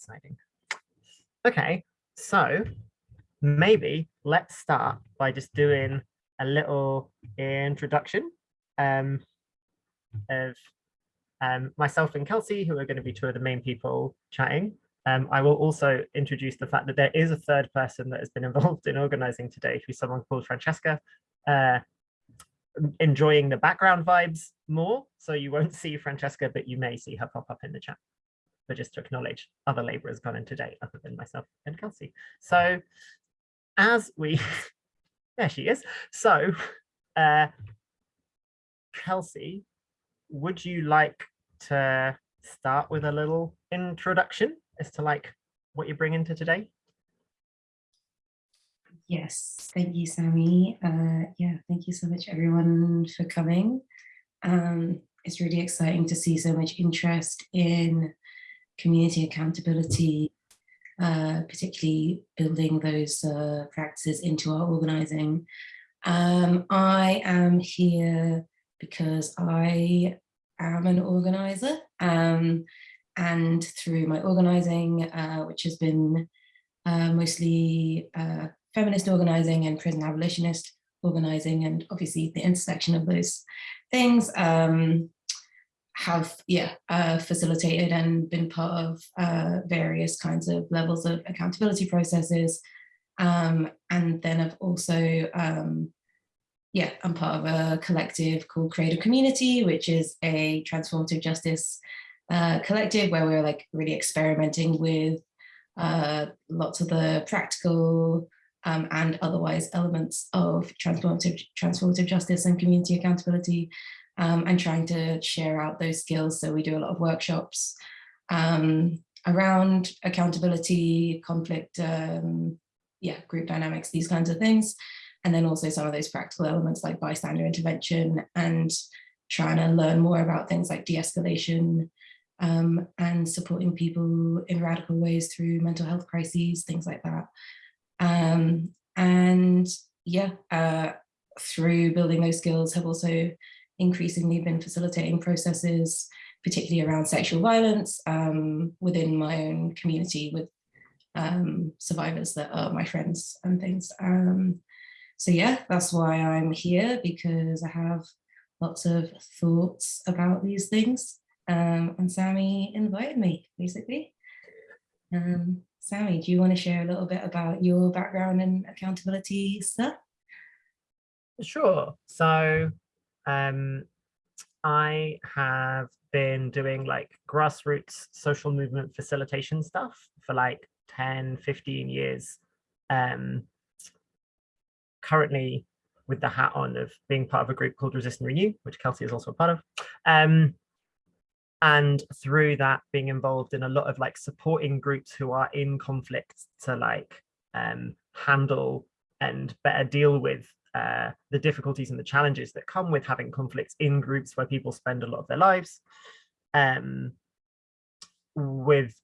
exciting. Okay, so maybe let's start by just doing a little introduction um, of um, myself and Kelsey, who are going to be two of the main people chatting. Um, I will also introduce the fact that there is a third person that has been involved in organizing today, who's someone called Francesca, uh, enjoying the background vibes more. So you won't see Francesca, but you may see her pop up in the chat. But just to acknowledge other laborers gone in today, other than myself and Kelsey. So as we, there she is. So uh, Kelsey, would you like to start with a little introduction as to like what you bring into today? Yes, thank you, Sammy. Uh, yeah, thank you so much, everyone, for coming. Um, it's really exciting to see so much interest in community accountability, uh, particularly building those uh, practices into our organizing. Um, I am here because I am an organizer um, and through my organizing, uh, which has been uh, mostly uh, feminist organizing and prison abolitionist organizing, and obviously the intersection of those things um, have yeah uh, facilitated and been part of uh, various kinds of levels of accountability processes. Um, and then I've also um, yeah, I'm part of a collective called Creative Community, which is a transformative justice uh, collective where we're like really experimenting with uh, lots of the practical um, and otherwise elements of transformative, transformative justice and community accountability um, and trying to share out those skills. So we do a lot of workshops um, around accountability, conflict, um, yeah, group dynamics, these kinds of things. And then also some of those practical elements like bystander intervention and trying to learn more about things like de-escalation um, and supporting people in radical ways through mental health crises, things like that. Um, and yeah, uh, through building those skills have also increasingly been facilitating processes, particularly around sexual violence um, within my own community with um, survivors that are my friends and things. Um, so yeah, that's why I'm here because I have lots of thoughts about these things. Um, and Sammy invited me, basically. Um, Sammy, do you want to share a little bit about your background in accountability stuff? Sure. So um, I have been doing like grassroots social movement facilitation stuff for like 10, 15 years. Um, currently with the hat on of being part of a group called Resist and Renew, which Kelsey is also a part of. Um, and through that being involved in a lot of like supporting groups who are in conflict to like um, handle and better deal with uh, the difficulties and the challenges that come with having conflicts in groups where people spend a lot of their lives. Um, with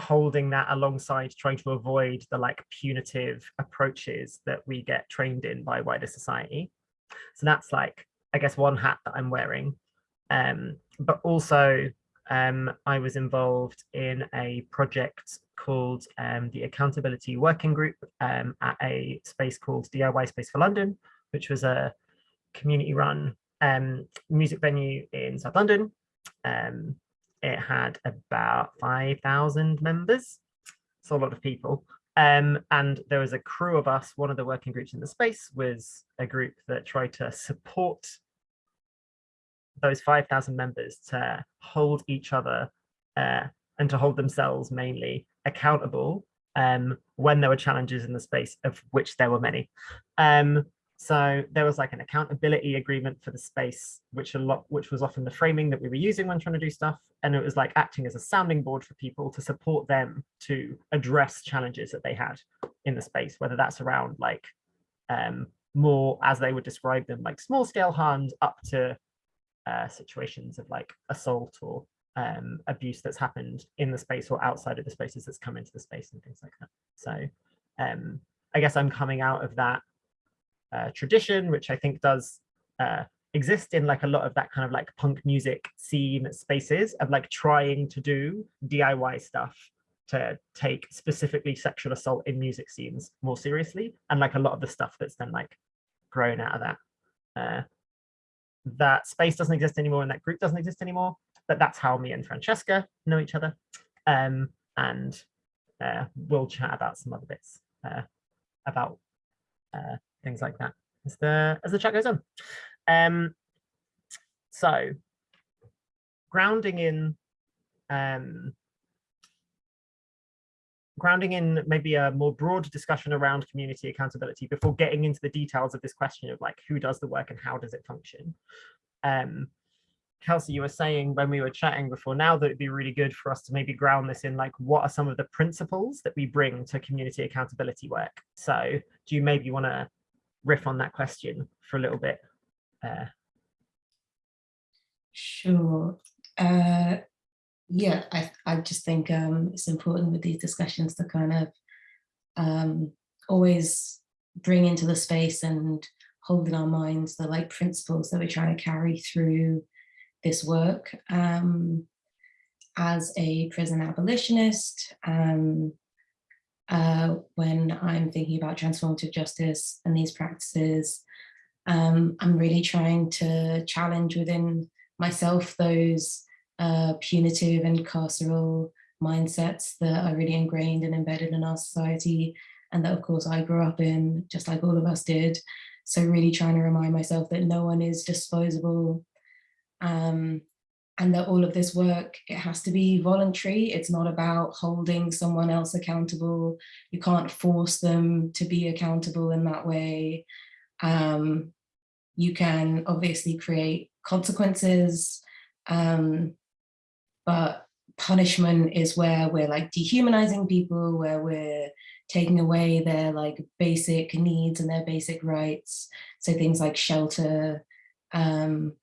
holding that alongside trying to avoid the like punitive approaches that we get trained in by wider society. So that's like, I guess one hat that I'm wearing. Um, but also um, I was involved in a project called um, the Accountability Working Group um, at a space called DIY Space for London, which was a community run um, music venue in South London. Um, it had about 5,000 members, so a lot of people. Um, and there was a crew of us, one of the working groups in the space was a group that tried to support those 5,000 members to hold each other uh, and to hold themselves mainly accountable um, when there were challenges in the space, of which there were many. Um, so there was like an accountability agreement for the space, which a lot, which was often the framing that we were using when trying to do stuff. And it was like acting as a sounding board for people to support them to address challenges that they had in the space, whether that's around like um, more, as they would describe them, like small scale harms up to uh, situations of like assault or um, abuse that's happened in the space or outside of the spaces that's come into the space and things like that. So um, I guess I'm coming out of that uh, tradition, which I think does uh, exist in like a lot of that kind of like punk music scene spaces of like trying to do DIY stuff to take specifically sexual assault in music scenes more seriously and like a lot of the stuff that's then like grown out of that uh, that space doesn't exist anymore and that group doesn't exist anymore but that's how me and francesca know each other. Um, and uh, we'll chat about some other bits uh, about uh, things like that as the as the chat goes on. Um, so grounding in um, grounding in maybe a more broad discussion around community accountability before getting into the details of this question of like who does the work and how does it function. Um, Kelsey, you were saying when we were chatting before now that it'd be really good for us to maybe ground this in like what are some of the principles that we bring to community accountability work. So do you maybe want to riff on that question for a little bit? Uh, sure. Uh, yeah, I, I just think um, it's important with these discussions to kind of um, always bring into the space and hold in our minds the like principles that we're trying to carry through this work. Um, as a prison abolitionist, um, uh, when I'm thinking about transformative justice and these practices, um, I'm really trying to challenge within myself those uh, punitive and carceral mindsets that are really ingrained and embedded in our society and that of course I grew up in just like all of us did. So really trying to remind myself that no one is disposable um, and that all of this work, it has to be voluntary. It's not about holding someone else accountable. You can't force them to be accountable in that way. Um, you can obviously create consequences um, but punishment is where we're like dehumanizing people, where we're taking away their like basic needs and their basic rights. So things like shelter, um,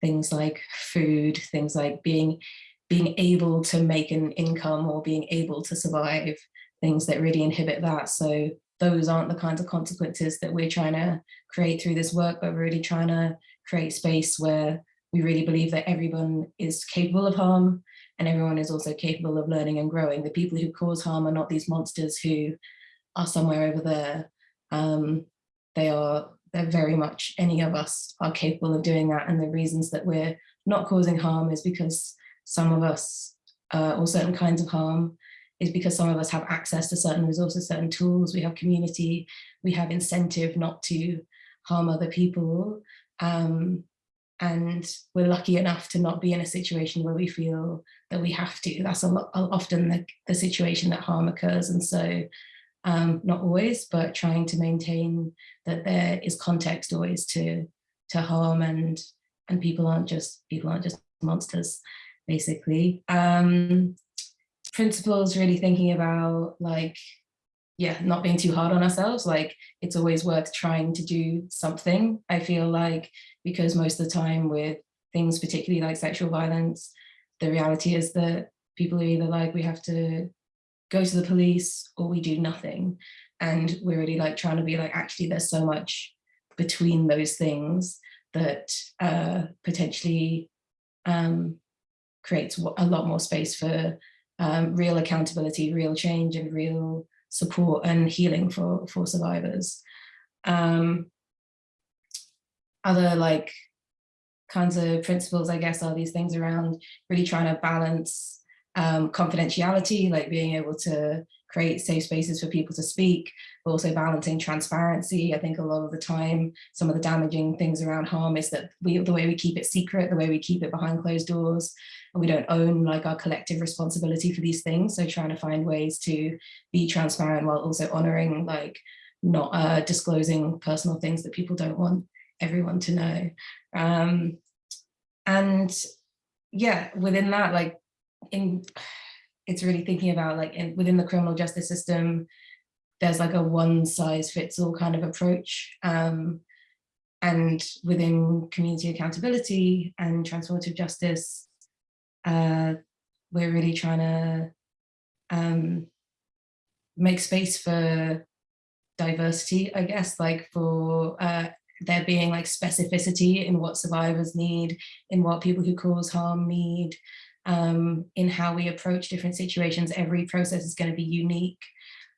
things like food, things like being being able to make an income or being able to survive, things that really inhibit that. So those aren't the kinds of consequences that we're trying to create through this work, but we're really trying to create space where we really believe that everyone is capable of harm and everyone is also capable of learning and growing. The people who cause harm are not these monsters who are somewhere over there. Um, they are, they're very much, any of us are capable of doing that. And the reasons that we're not causing harm is because some of us, uh, or certain kinds of harm, is because some of us have access to certain resources, certain tools, we have community, we have incentive not to harm other people. Um, and we're lucky enough to not be in a situation where we feel that we have to. That's a lot, often the, the situation that harm occurs. And so um, not always, but trying to maintain that there is context always to to harm and and people aren't just people aren't just monsters, basically. Um, principles really thinking about like yeah, not being too hard on ourselves. Like it's always worth trying to do something. I feel like because most of the time with things, particularly like sexual violence, the reality is that people are either like, we have to go to the police or we do nothing. And we're really like trying to be like, actually, there's so much between those things that uh, potentially um, creates a lot more space for um, real accountability, real change and real support and healing for, for survivors. Um, other like kinds of principles, I guess, are these things around really trying to balance um, confidentiality, like being able to create safe spaces for people to speak, but also balancing transparency. I think a lot of the time, some of the damaging things around harm is that we, the way we keep it secret, the way we keep it behind closed doors, and we don't own like our collective responsibility for these things. So trying to find ways to be transparent while also honoring like not uh, disclosing personal things that people don't want everyone to know. Um, and yeah, within that, like in it's really thinking about like in, within the criminal justice system, there's like a one size fits all kind of approach. Um, and within community accountability and transformative justice, uh, we're really trying to um, make space for diversity, I guess, like for uh, there being like specificity in what survivors need, in what people who cause harm need, um, in how we approach different situations. Every process is going to be unique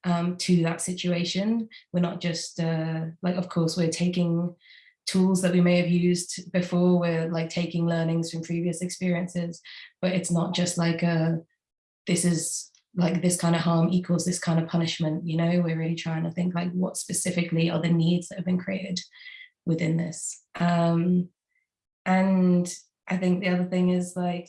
um, to that situation. We're not just uh, like, of course, we're taking tools that we may have used before. We're like taking learnings from previous experiences, but it's not just like a, this is like this kind of harm equals this kind of punishment, you know, we're really trying to think like what specifically are the needs that have been created within this. Um, and I think the other thing is like,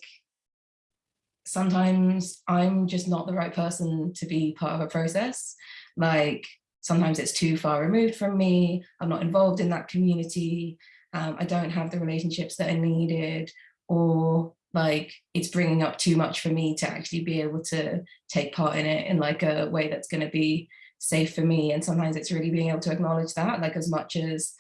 sometimes I'm just not the right person to be part of a process. Like sometimes it's too far removed from me. I'm not involved in that community. Um, I don't have the relationships that are needed or like it's bringing up too much for me to actually be able to take part in it in like a way that's going to be safe for me. And sometimes it's really being able to acknowledge that like as much as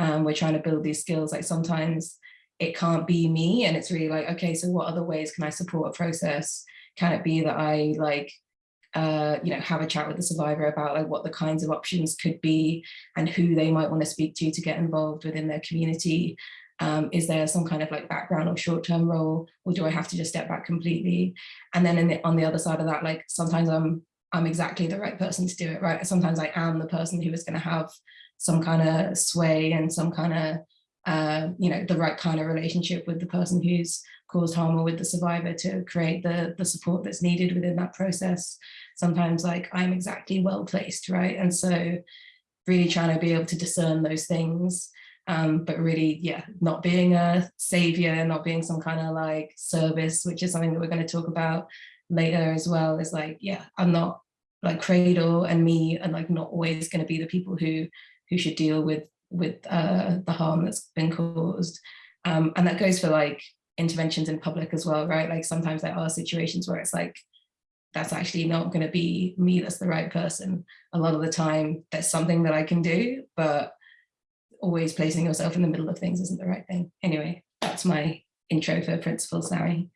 um, we're trying to build these skills, like sometimes it can't be me and it's really like, okay, so what other ways can I support a process? Can it be that I like, uh, you know, have a chat with the survivor about like what the kinds of options could be and who they might want to speak to to get involved within their community? Um, is there some kind of like background or short-term role, or do I have to just step back completely? And then the, on the other side of that, like sometimes I'm I'm exactly the right person to do it, right? Sometimes I am the person who is going to have some kind of sway and some kind of uh, you know, the right kind of relationship with the person who's caused harm or with the survivor to create the, the support that's needed within that process. Sometimes like I'm exactly well placed, right? And so really trying to be able to discern those things, um, but really, yeah, not being a savior, not being some kind of like service, which is something that we're going to talk about later as well, is like, yeah, I'm not like Cradle and me and like not always going to be the people who who should deal with with uh, the harm that's been caused. Um, and that goes for like interventions in public as well, right? Like sometimes there are situations where it's like, that's actually not going to be me that's the right person. A lot of the time there's something that I can do, but always placing yourself in the middle of things isn't the right thing. Anyway, that's my intro for principles, Sari.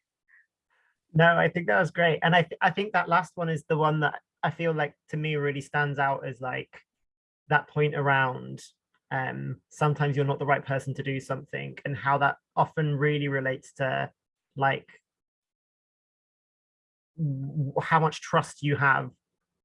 No, I think that was great. And I, th I think that last one is the one that I feel like to me really stands out as like that point around um, sometimes you're not the right person to do something and how that often really relates to like how much trust you have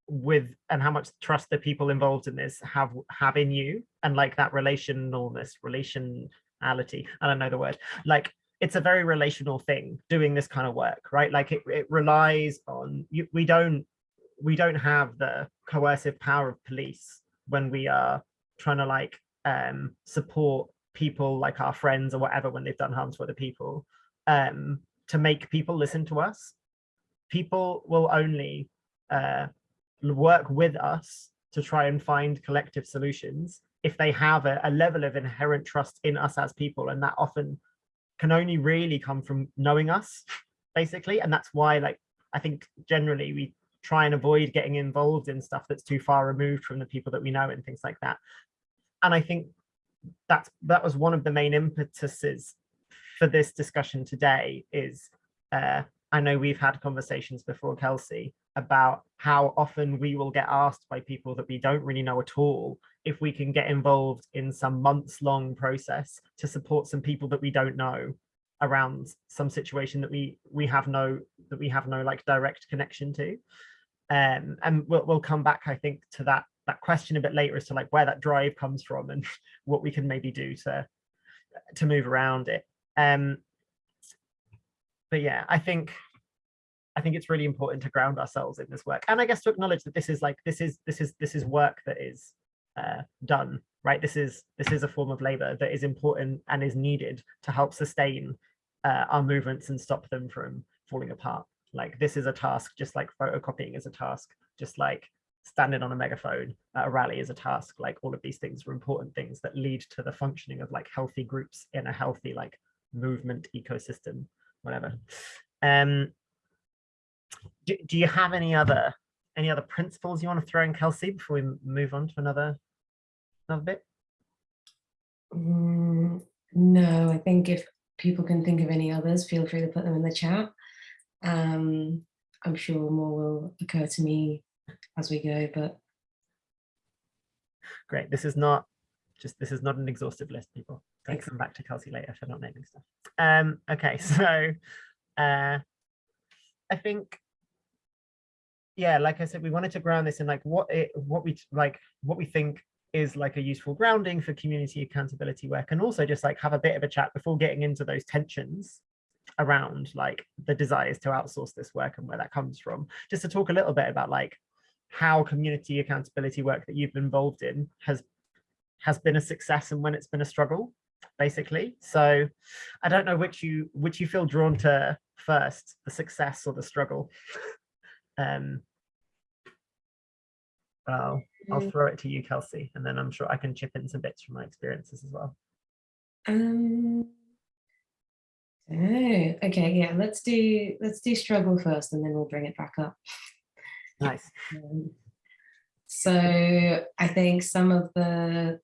with and how much trust the people involved in this have have in you and like that relationalness relationality i don't know the word like it's a very relational thing doing this kind of work right? Like it, it relies on you we don't we don't have the coercive power of police when we are trying to like um, support people like our friends or whatever when they've done harm to other people um, to make people listen to us. People will only uh, work with us to try and find collective solutions if they have a, a level of inherent trust in us as people and that often can only really come from knowing us basically and that's why like I think generally we try and avoid getting involved in stuff that's too far removed from the people that we know and things like that. And I think that's that was one of the main impetuses for this discussion today is uh, I know we've had conversations before, Kelsey, about how often we will get asked by people that we don't really know at all if we can get involved in some months long process to support some people that we don't know around some situation that we we have no that we have no like direct connection to. Um and we'll, we'll come back i think to that that question a bit later as to like where that drive comes from and what we can maybe do to to move around it. Um but yeah i think i think it's really important to ground ourselves in this work. And i guess to acknowledge that this is like this is this is this is work that is uh, done right? This is this is a form of labor that is important and is needed to help sustain uh, our movements and stop them from falling apart. Like this is a task just like photocopying is a task just like standing on a megaphone at a rally is a task. Like all of these things are important things that lead to the functioning of like healthy groups in a healthy like movement ecosystem whatever. Um do, do you have any other any other principles you want to throw in kelsey before we move on to another another bit? Mm, no i think if people can think of any others feel free to put them in the chat um i'm sure more will occur to me as we go, but great. This is not just this is not an exhaustive list, people. Don't come back to Kelsey later for not naming stuff. Um, okay, so uh, I think, yeah, like I said, we wanted to ground this in like what it, what we like, what we think is like a useful grounding for community accountability work and also just like have a bit of a chat before getting into those tensions around like the desires to outsource this work and where that comes from. Just to talk a little bit about like how community accountability work that you've been involved in has has been a success and when it's been a struggle basically. So i don't know which you which you feel drawn to first the success or the struggle. Um well i'll Mm. throw it to you kelsey and then i'm sure i can chip in some bits from my experiences as well Um, oh, okay, yeah, let's do let's do struggle first and then we'll bring it back up. nice Um, so I think some of the,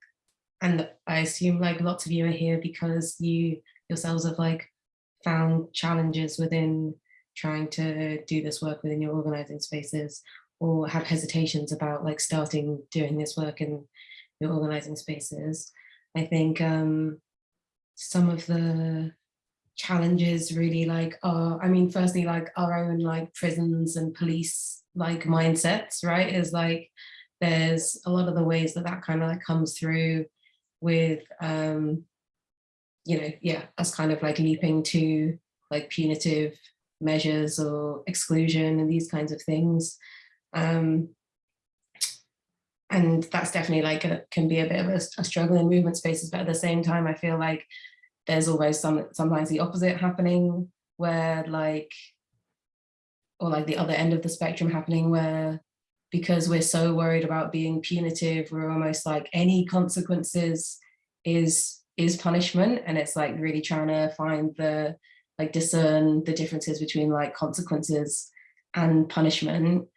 and I assume like lots of you are here because you yourselves have like found challenges within trying to do this work within your organizing spaces or have hesitations about like starting doing this work in your organizing spaces. I think um, some of the challenges really like are, I mean, firstly, like our own like prisons and police like mindsets, right? Is like, there's a lot of the ways that that kind of like comes through with, um, you know, yeah, us kind of like leaping to like punitive measures or exclusion and these kinds of things. Um, and that's definitely like a, can be a bit of a, a struggle in movement spaces, but at the same time, I feel like there's always some sometimes the opposite happening where like, or like the other end of the spectrum happening where because we're so worried about being punitive, we're almost like any consequences is is punishment. And it's like really trying to find the like discern the differences between like consequences and punishment.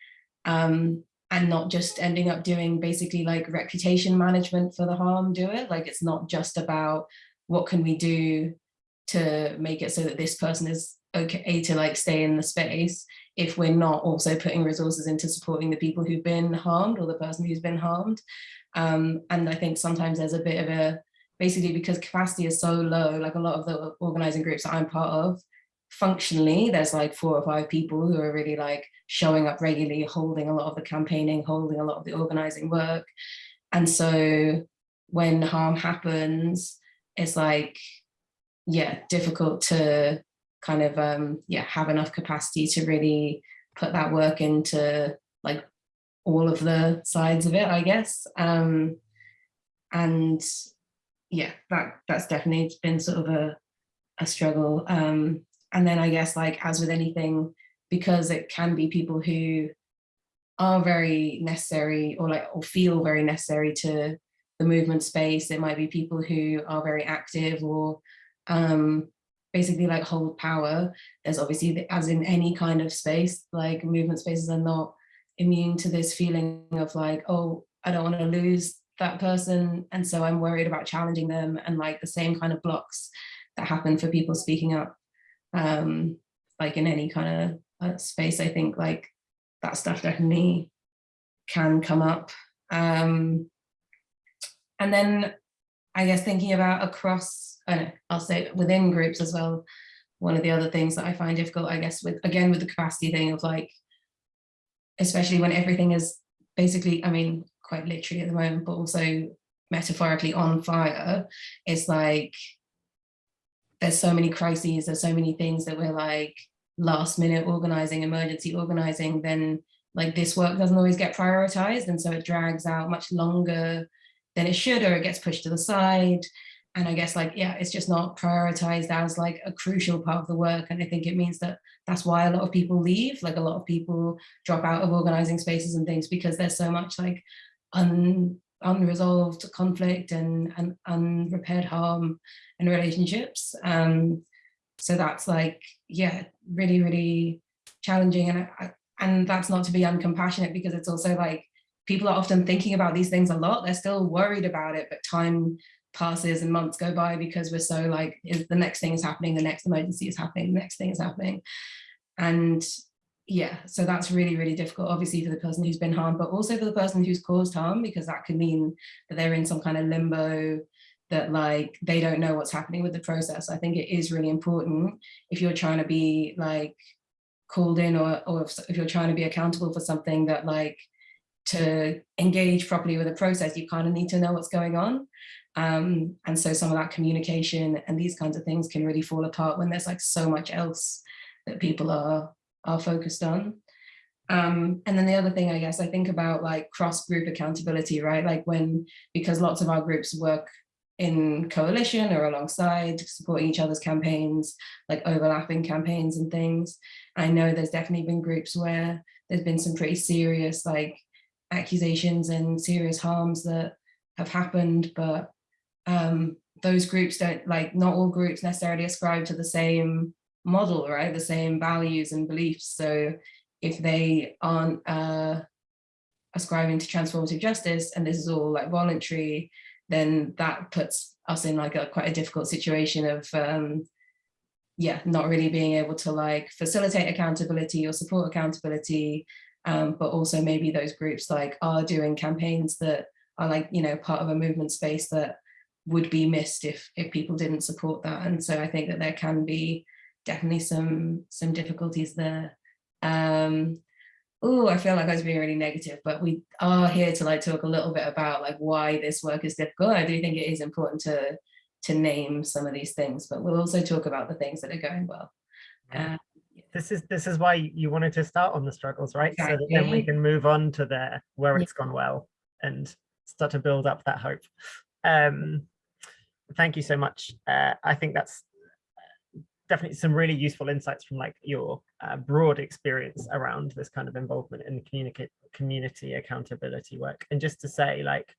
Um, and not just ending up doing basically like reputation management for the harm doer. Like it's not just about what can we do to make it so that this person is okay to like stay in the space if we're not also putting resources into supporting the people who've been harmed or the person who's been harmed. Um, and I think sometimes there's a bit of a, basically because capacity is so low, like a lot of the organizing groups that I'm part of, functionally, there's like four or five people who are really like showing up regularly, holding a lot of the campaigning, holding a lot of the organizing work. And so when harm happens, it's like, yeah, difficult to kind of, um, yeah, have enough capacity to really put that work into like all of the sides of it, I guess. Um, and yeah, that that's definitely been sort of a, a struggle. Um, and then I guess like as with anything, because it can be people who are very necessary or like or feel very necessary to the movement space. It might be people who are very active or um, basically like hold power. There's obviously, as in any kind of space, like movement spaces are not immune to this feeling of like, oh, I don't want to lose that person. And so I'm worried about challenging them and like the same kind of blocks that happen for people speaking up. Um, like in any kind of uh, space, I think like that stuff definitely can come up. Um, and then I guess thinking about across, I know, I'll say within groups as well, one of the other things that I find difficult, I guess, with again, with the capacity thing of like, especially when everything is basically, I mean, quite literally at the moment, but also metaphorically on fire, it's like, there's so many crises, there's so many things that we're like last minute organizing, emergency organizing, then like this work doesn't always get prioritized. And so it drags out much longer than it should, or it gets pushed to the side. And I guess like, yeah, it's just not prioritized as like a crucial part of the work. And I think it means that that's why a lot of people leave, like a lot of people drop out of organizing spaces and things because there's so much like un, unresolved conflict and, and unrepaired harm in relationships. Um, so that's like, yeah, really, really challenging. And, I, and that's not to be uncompassionate because it's also like, people are often thinking about these things a lot. They're still worried about it, but time passes and months go by because we're so like, is the next thing is happening, the next emergency is happening, the next thing is happening. And yeah, so that's really, really difficult, obviously for the person who's been harmed, but also for the person who's caused harm, because that could mean that they're in some kind of limbo, that like they don't know what's happening with the process. I think it is really important if you're trying to be like called in or, or if, if you're trying to be accountable for something that like to engage properly with the process, you kind of need to know what's going on. Um, and so some of that communication and these kinds of things can really fall apart when there's like so much else that people are, are focused on. Um, and then the other thing, I guess, I think about like cross-group accountability, right? Like when, because lots of our groups work in coalition or alongside supporting each other's campaigns, like overlapping campaigns and things. I know there's definitely been groups where there's been some pretty serious like accusations and serious harms that have happened, but um, those groups don't like, not all groups necessarily ascribe to the same model, right? The same values and beliefs. So if they aren't uh, ascribing to transformative justice and this is all like voluntary, then that puts us in like a quite a difficult situation of um, yeah, not really being able to like facilitate accountability or support accountability, um, but also maybe those groups like are doing campaigns that are like, you know, part of a movement space that would be missed if if people didn't support that. And so I think that there can be definitely some some difficulties there. Um, oh, I feel like I was being really negative, but we are here to like talk a little bit about like why this work is difficult. I do think it is important to to name some of these things, but we'll also talk about the things that are going well. Uh, this is this is why you wanted to start on the struggles, right? Exactly. So that then we can move on to the where it's yeah. gone well and start to build up that hope. Um, thank you so much. Uh, I think that's definitely some really useful insights from like your uh, broad experience around this kind of involvement in communicate community accountability work. And just to say like,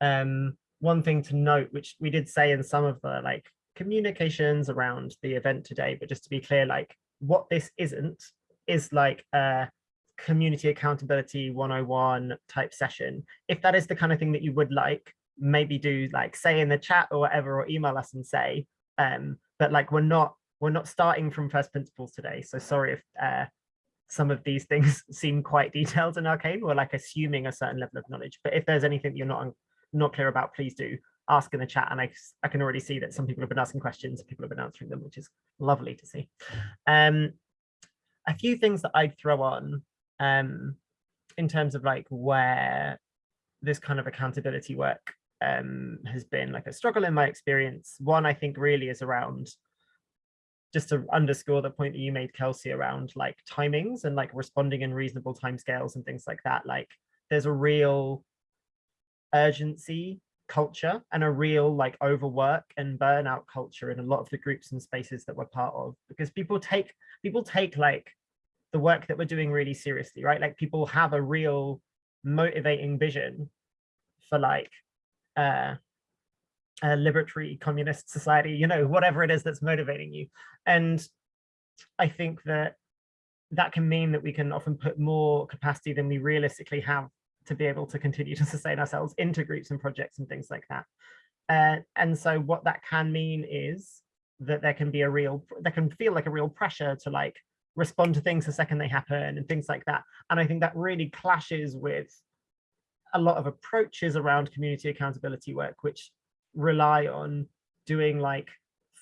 um, one thing to note, which we did say in some of the like communications around the event today, but just to be clear, like what this isn't is like a community accountability 101 type session. If that is the kind of thing that you would like, maybe do like say in the chat or whatever, or email us and say, um, but like we're not we're not starting from first principles today. So sorry if uh, some of these things seem quite detailed and arcane. We're like assuming a certain level of knowledge. But if there's anything you're not not clear about, please do ask in the chat. And I, I can already see that some people have been asking questions, people have been answering them, which is lovely to see. Um, a few things that I'd throw on um, in terms of like where this kind of accountability work um, has been like a struggle in my experience. One, I think really is around just to underscore the point that you made, Kelsey, around like timings and like responding in reasonable timescales and things like that. Like there's a real urgency culture and a real like overwork and burnout culture in a lot of the groups and spaces that we're part of because people take people take like the work that we're doing really seriously right like people have a real motivating vision for like uh, a liberatory communist society, you know, whatever it is that's motivating you. And I think that that can mean that we can often put more capacity than we realistically have to be able to continue to sustain ourselves into groups and projects and things like that. Uh, and so what that can mean is that there can be a real, there can feel like a real pressure to like respond to things the second they happen and things like that. And I think that really clashes with a lot of approaches around community accountability work, which rely on doing like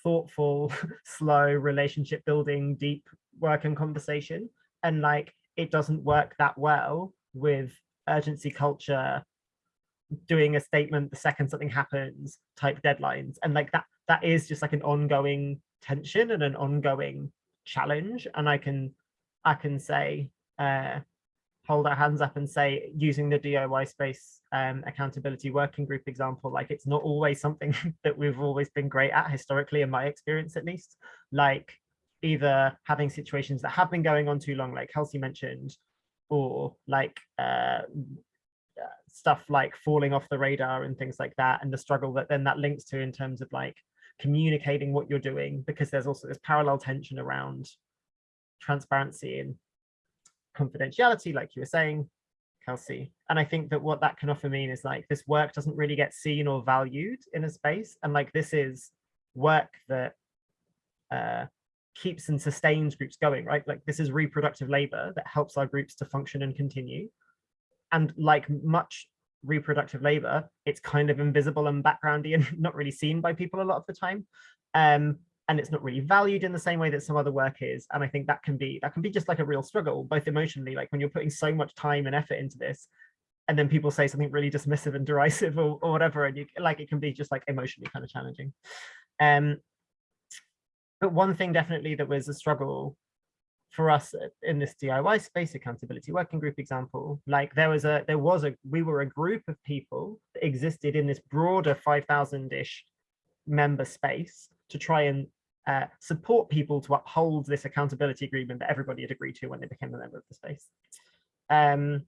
thoughtful, slow relationship building, deep work and conversation. And like, it doesn't work that well with urgency culture, doing a statement the second something happens type deadlines. And like that, that is just like an ongoing tension and an ongoing challenge. And I can, I can say, uh, hold our hands up and say using the DIY space um, accountability working group example, like it's not always something that we've always been great at historically, in my experience at least, like either having situations that have been going on too long, like Kelsey mentioned, or like uh, stuff like falling off the radar and things like that, and the struggle that then that links to in terms of like communicating what you're doing, because there's also this parallel tension around transparency and confidentiality, like you were saying, Kelsey. And I think that what that can often mean is like this work doesn't really get seen or valued in a space. And like this is work that uh, keeps and sustains groups going, right? Like this is reproductive labor that helps our groups to function and continue. And like much reproductive labor, it's kind of invisible and backgroundy and not really seen by people a lot of the time. Um, and it's not really valued in the same way that some other work is. And I think that can be that can be just like a real struggle, both emotionally, like when you're putting so much time and effort into this, and then people say something really dismissive and derisive or, or whatever, and you like it can be just like emotionally kind of challenging. Um, but one thing definitely that was a struggle for us in this DIY space accountability working group example, like there was a, there was a, we were a group of people that existed in this broader 5,000-ish member space to try and uh, support people to uphold this accountability agreement that everybody had agreed to when they became a member of the space. Um,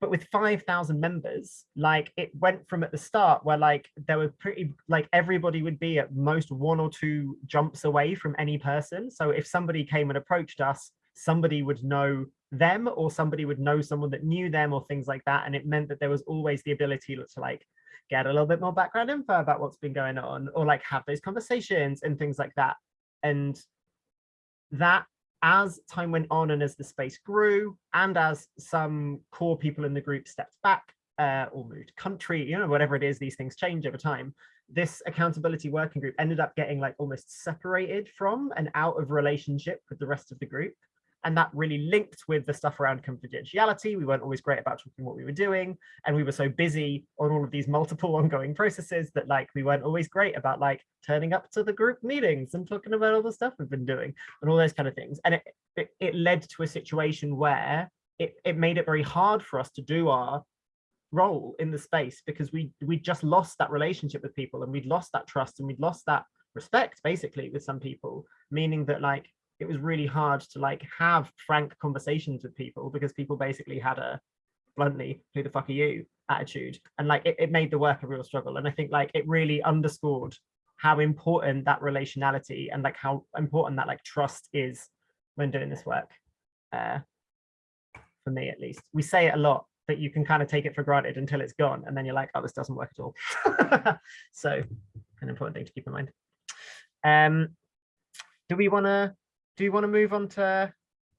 but with 5,000 members, like it went from at the start where like there were pretty, like everybody would be at most one or two jumps away from any person. So if somebody came and approached us, somebody would know them or somebody would know someone that knew them or things like that. And it meant that there was always the ability to like get a little bit more background info about what's been going on or like have those conversations and things like that. And that as time went on and as the space grew and as some core people in the group stepped back uh, or moved country, you know, whatever it is, these things change over time. This accountability working group ended up getting like almost separated from and out of relationship with the rest of the group. And that really linked with the stuff around confidentiality. We weren't always great about talking what we were doing. And we were so busy on all of these multiple ongoing processes that like we weren't always great about like turning up to the group meetings and talking about all the stuff we've been doing and all those kind of things. And it, it, it led to a situation where it, it made it very hard for us to do our role in the space because we we just lost that relationship with people and we'd lost that trust and we'd lost that respect basically with some people meaning that like it was really hard to like have frank conversations with people because people basically had a bluntly who the fuck are you? attitude. And like it, it made the work a real struggle. And i think like it really underscored how important that relationality and like how important that like trust is when doing this work uh for me at least. We say it a lot but you can kind of take it for granted until it's gone and then you're like oh this doesn't work at all. So an important thing to keep in mind. Um do we want to do you want to move on to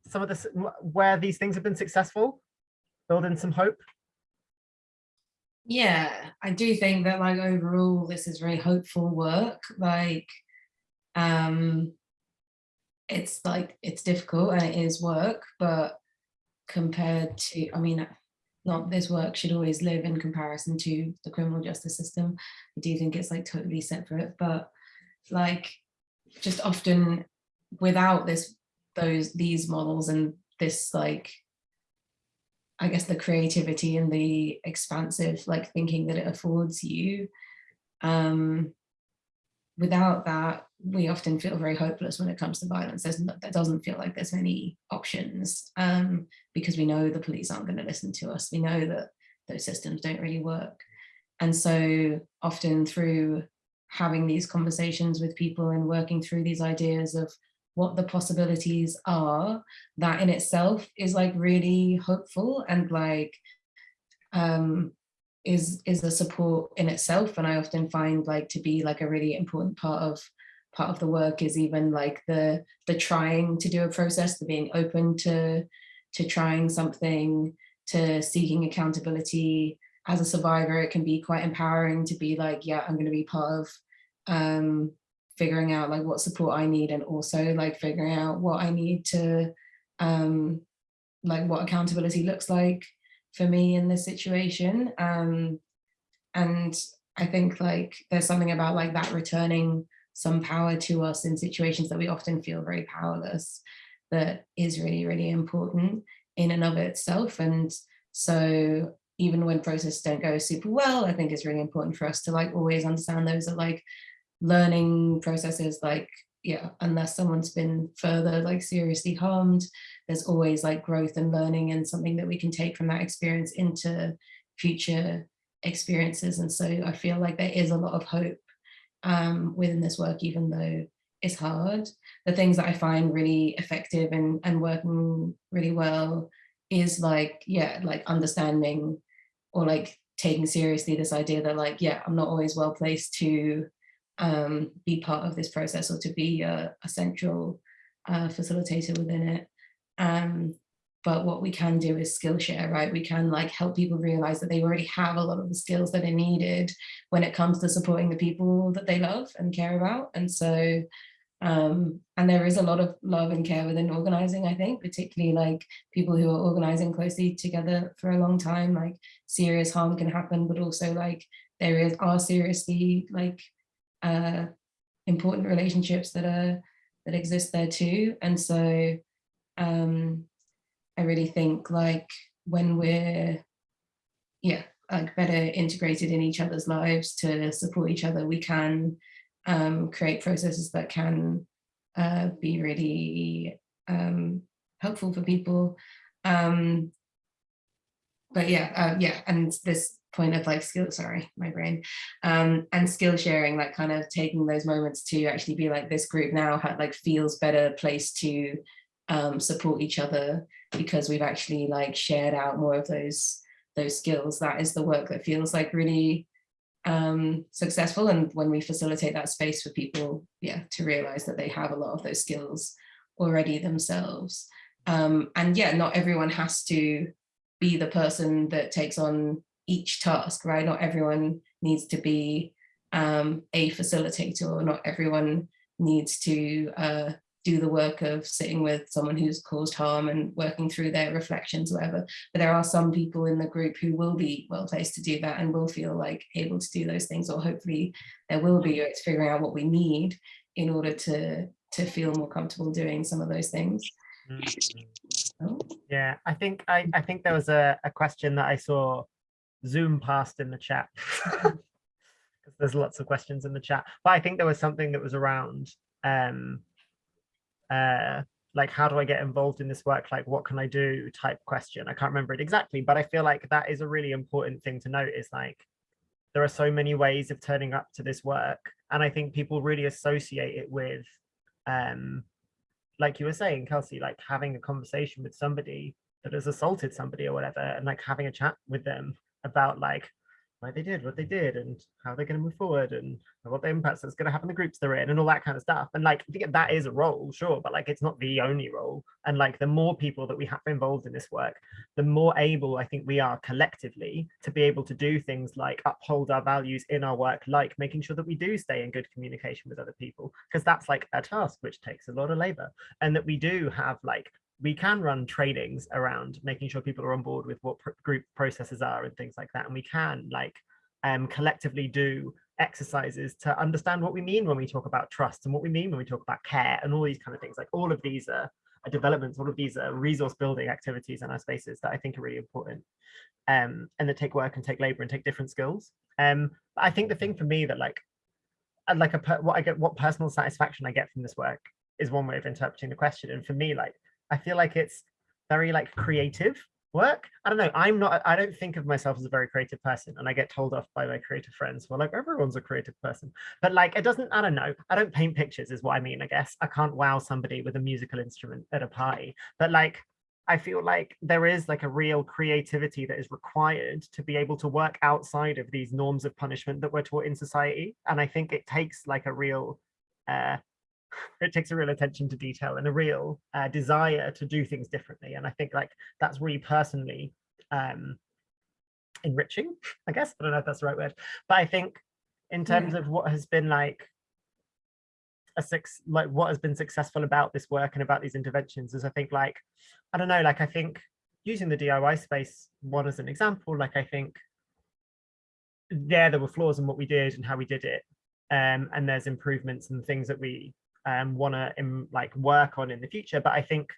some of this where these things have been successful? Building some hope? Yeah i do think that like overall this is very hopeful work like um it's like it's difficult and it is work but compared to i mean not this work should always live in comparison to the criminal justice system. I do think it's like totally separate but like just often without this those these models and this like I guess the creativity and the expansive like thinking that it affords you um without that we often feel very hopeless when it comes to violence. There's no, doesn't feel like there's many options um because we know the police aren't going to listen to us. We know that those systems don't really work. And so often through having these conversations with people and working through these ideas of what the possibilities are, that in itself is like really hopeful and like um, is is a support in itself. And I often find like to be like a really important part of part of the work is even like the the trying to do a process, the being open to to trying something, to seeking accountability. As a survivor, it can be quite empowering to be like, yeah, I'm going to be part of um, figuring out like what support I need and also like figuring out what I need to um like what accountability looks like for me in this situation. Um and I think like there's something about like that returning some power to us in situations that we often feel very powerless that is really really important in and of itself. And so even when processes don't go super well I think it's really important for us to like always understand those are like learning processes like yeah unless someone's been further like seriously harmed there's always like growth and learning and something that we can take from that experience into future experiences. And so I feel like there is a lot of hope um, within this work even though it's hard. The things that I find really effective and and working really well is like yeah like understanding or like taking seriously this idea that like yeah I'm not always well placed to um, be part of this process or to be a, a central uh, facilitator within it. Um, but what we can do is skill share, right? We can like help people realize that they already have a lot of the skills that are needed when it comes to supporting the people that they love and care about. And so, um, and there is a lot of love and care within organizing, I think, particularly like people who are organizing closely together for a long time, like serious harm can happen, but also like there is are seriously like uh, important relationships that are that exist there too. And so um, I really think like when we're, yeah, like better integrated in each other's lives to support each other, we can um, create processes that can uh, be really um, helpful for people. Um, but yeah, uh, yeah, and this point of like skill, sorry, my brain, um, and skill sharing, like kind of taking those moments to actually be like this group now like feels better place to um, support each other because we've actually like shared out more of those those skills. That is the work that feels like really um, successful. And when we facilitate that space for people, yeah, to realize that they have a lot of those skills already themselves. Um, and yeah, not everyone has to be the person that takes on each task, right? Not everyone needs to be um, a facilitator or not everyone needs to uh, do the work of sitting with someone who's caused harm and working through their reflections, whatever. But there are some people in the group who will be well placed to do that and will feel like able to do those things, or hopefully there will be, it's figuring out what we need in order to, to feel more comfortable doing some of those things. Mm-hmm. Oh. Yeah, I think I, I think there was a, a question that I saw zoom past in the chat. because there's lots of questions in the chat. But I think there was something that was around um, uh, like how do I get involved in this work? Like what can I do type question. I can't remember it exactly, but I feel like that is a really important thing to note is like there are so many ways of turning up to this work. And I think people really associate it with, um, like you were saying, Kelsey, like having a conversation with somebody that has assaulted somebody or whatever, and like having a chat with them about like why they did what they did and how they're going to move forward and what the impacts that's going to have on the groups they're in and all that kind of stuff. And like that is a role sure but like it's not the only role. And like the more people that we have involved in this work the more able i think we are collectively to be able to do things like uphold our values in our work like making sure that we do stay in good communication with other people because that's like a task which takes a lot of labor. And that we do have like we can run trainings around making sure people are on board with what pr group processes are and things like that. And we can like um, collectively do exercises to understand what we mean when we talk about trust and what we mean when we talk about care and all these kind of things. Like all of these are, are developments, all of these are resource building activities in our spaces that I think are really important um, and that take work and take labor and take different skills. Um, I think the thing for me that like, like a what I get, what personal satisfaction I get from this work is one way of interpreting the question. And for me, like I feel like it's very like creative work. I don't know. I'm not, I don't think of myself as a very creative person and I get told off by my creative friends. Well, like everyone's a creative person, but like, it doesn't, I don't know. I don't paint pictures is what I mean, I guess. I can't wow somebody with a musical instrument at a party, but like, I feel like there is like a real creativity that is required to be able to work outside of these norms of punishment that we're taught in society. And I think it takes like a real uh, it takes a real attention to detail and a real uh, desire to do things differently. And I think like that's really personally um, enriching, I guess. I don't know if that's the right word, but I think in terms yeah. of what has been like a six like what has been successful about this work and about these interventions is I think like I don't know like I think using the DIY space one as an example like I think there there were flaws in what we did and how we did it um, and there's improvements and things that we um, want to like work on in the future. But I think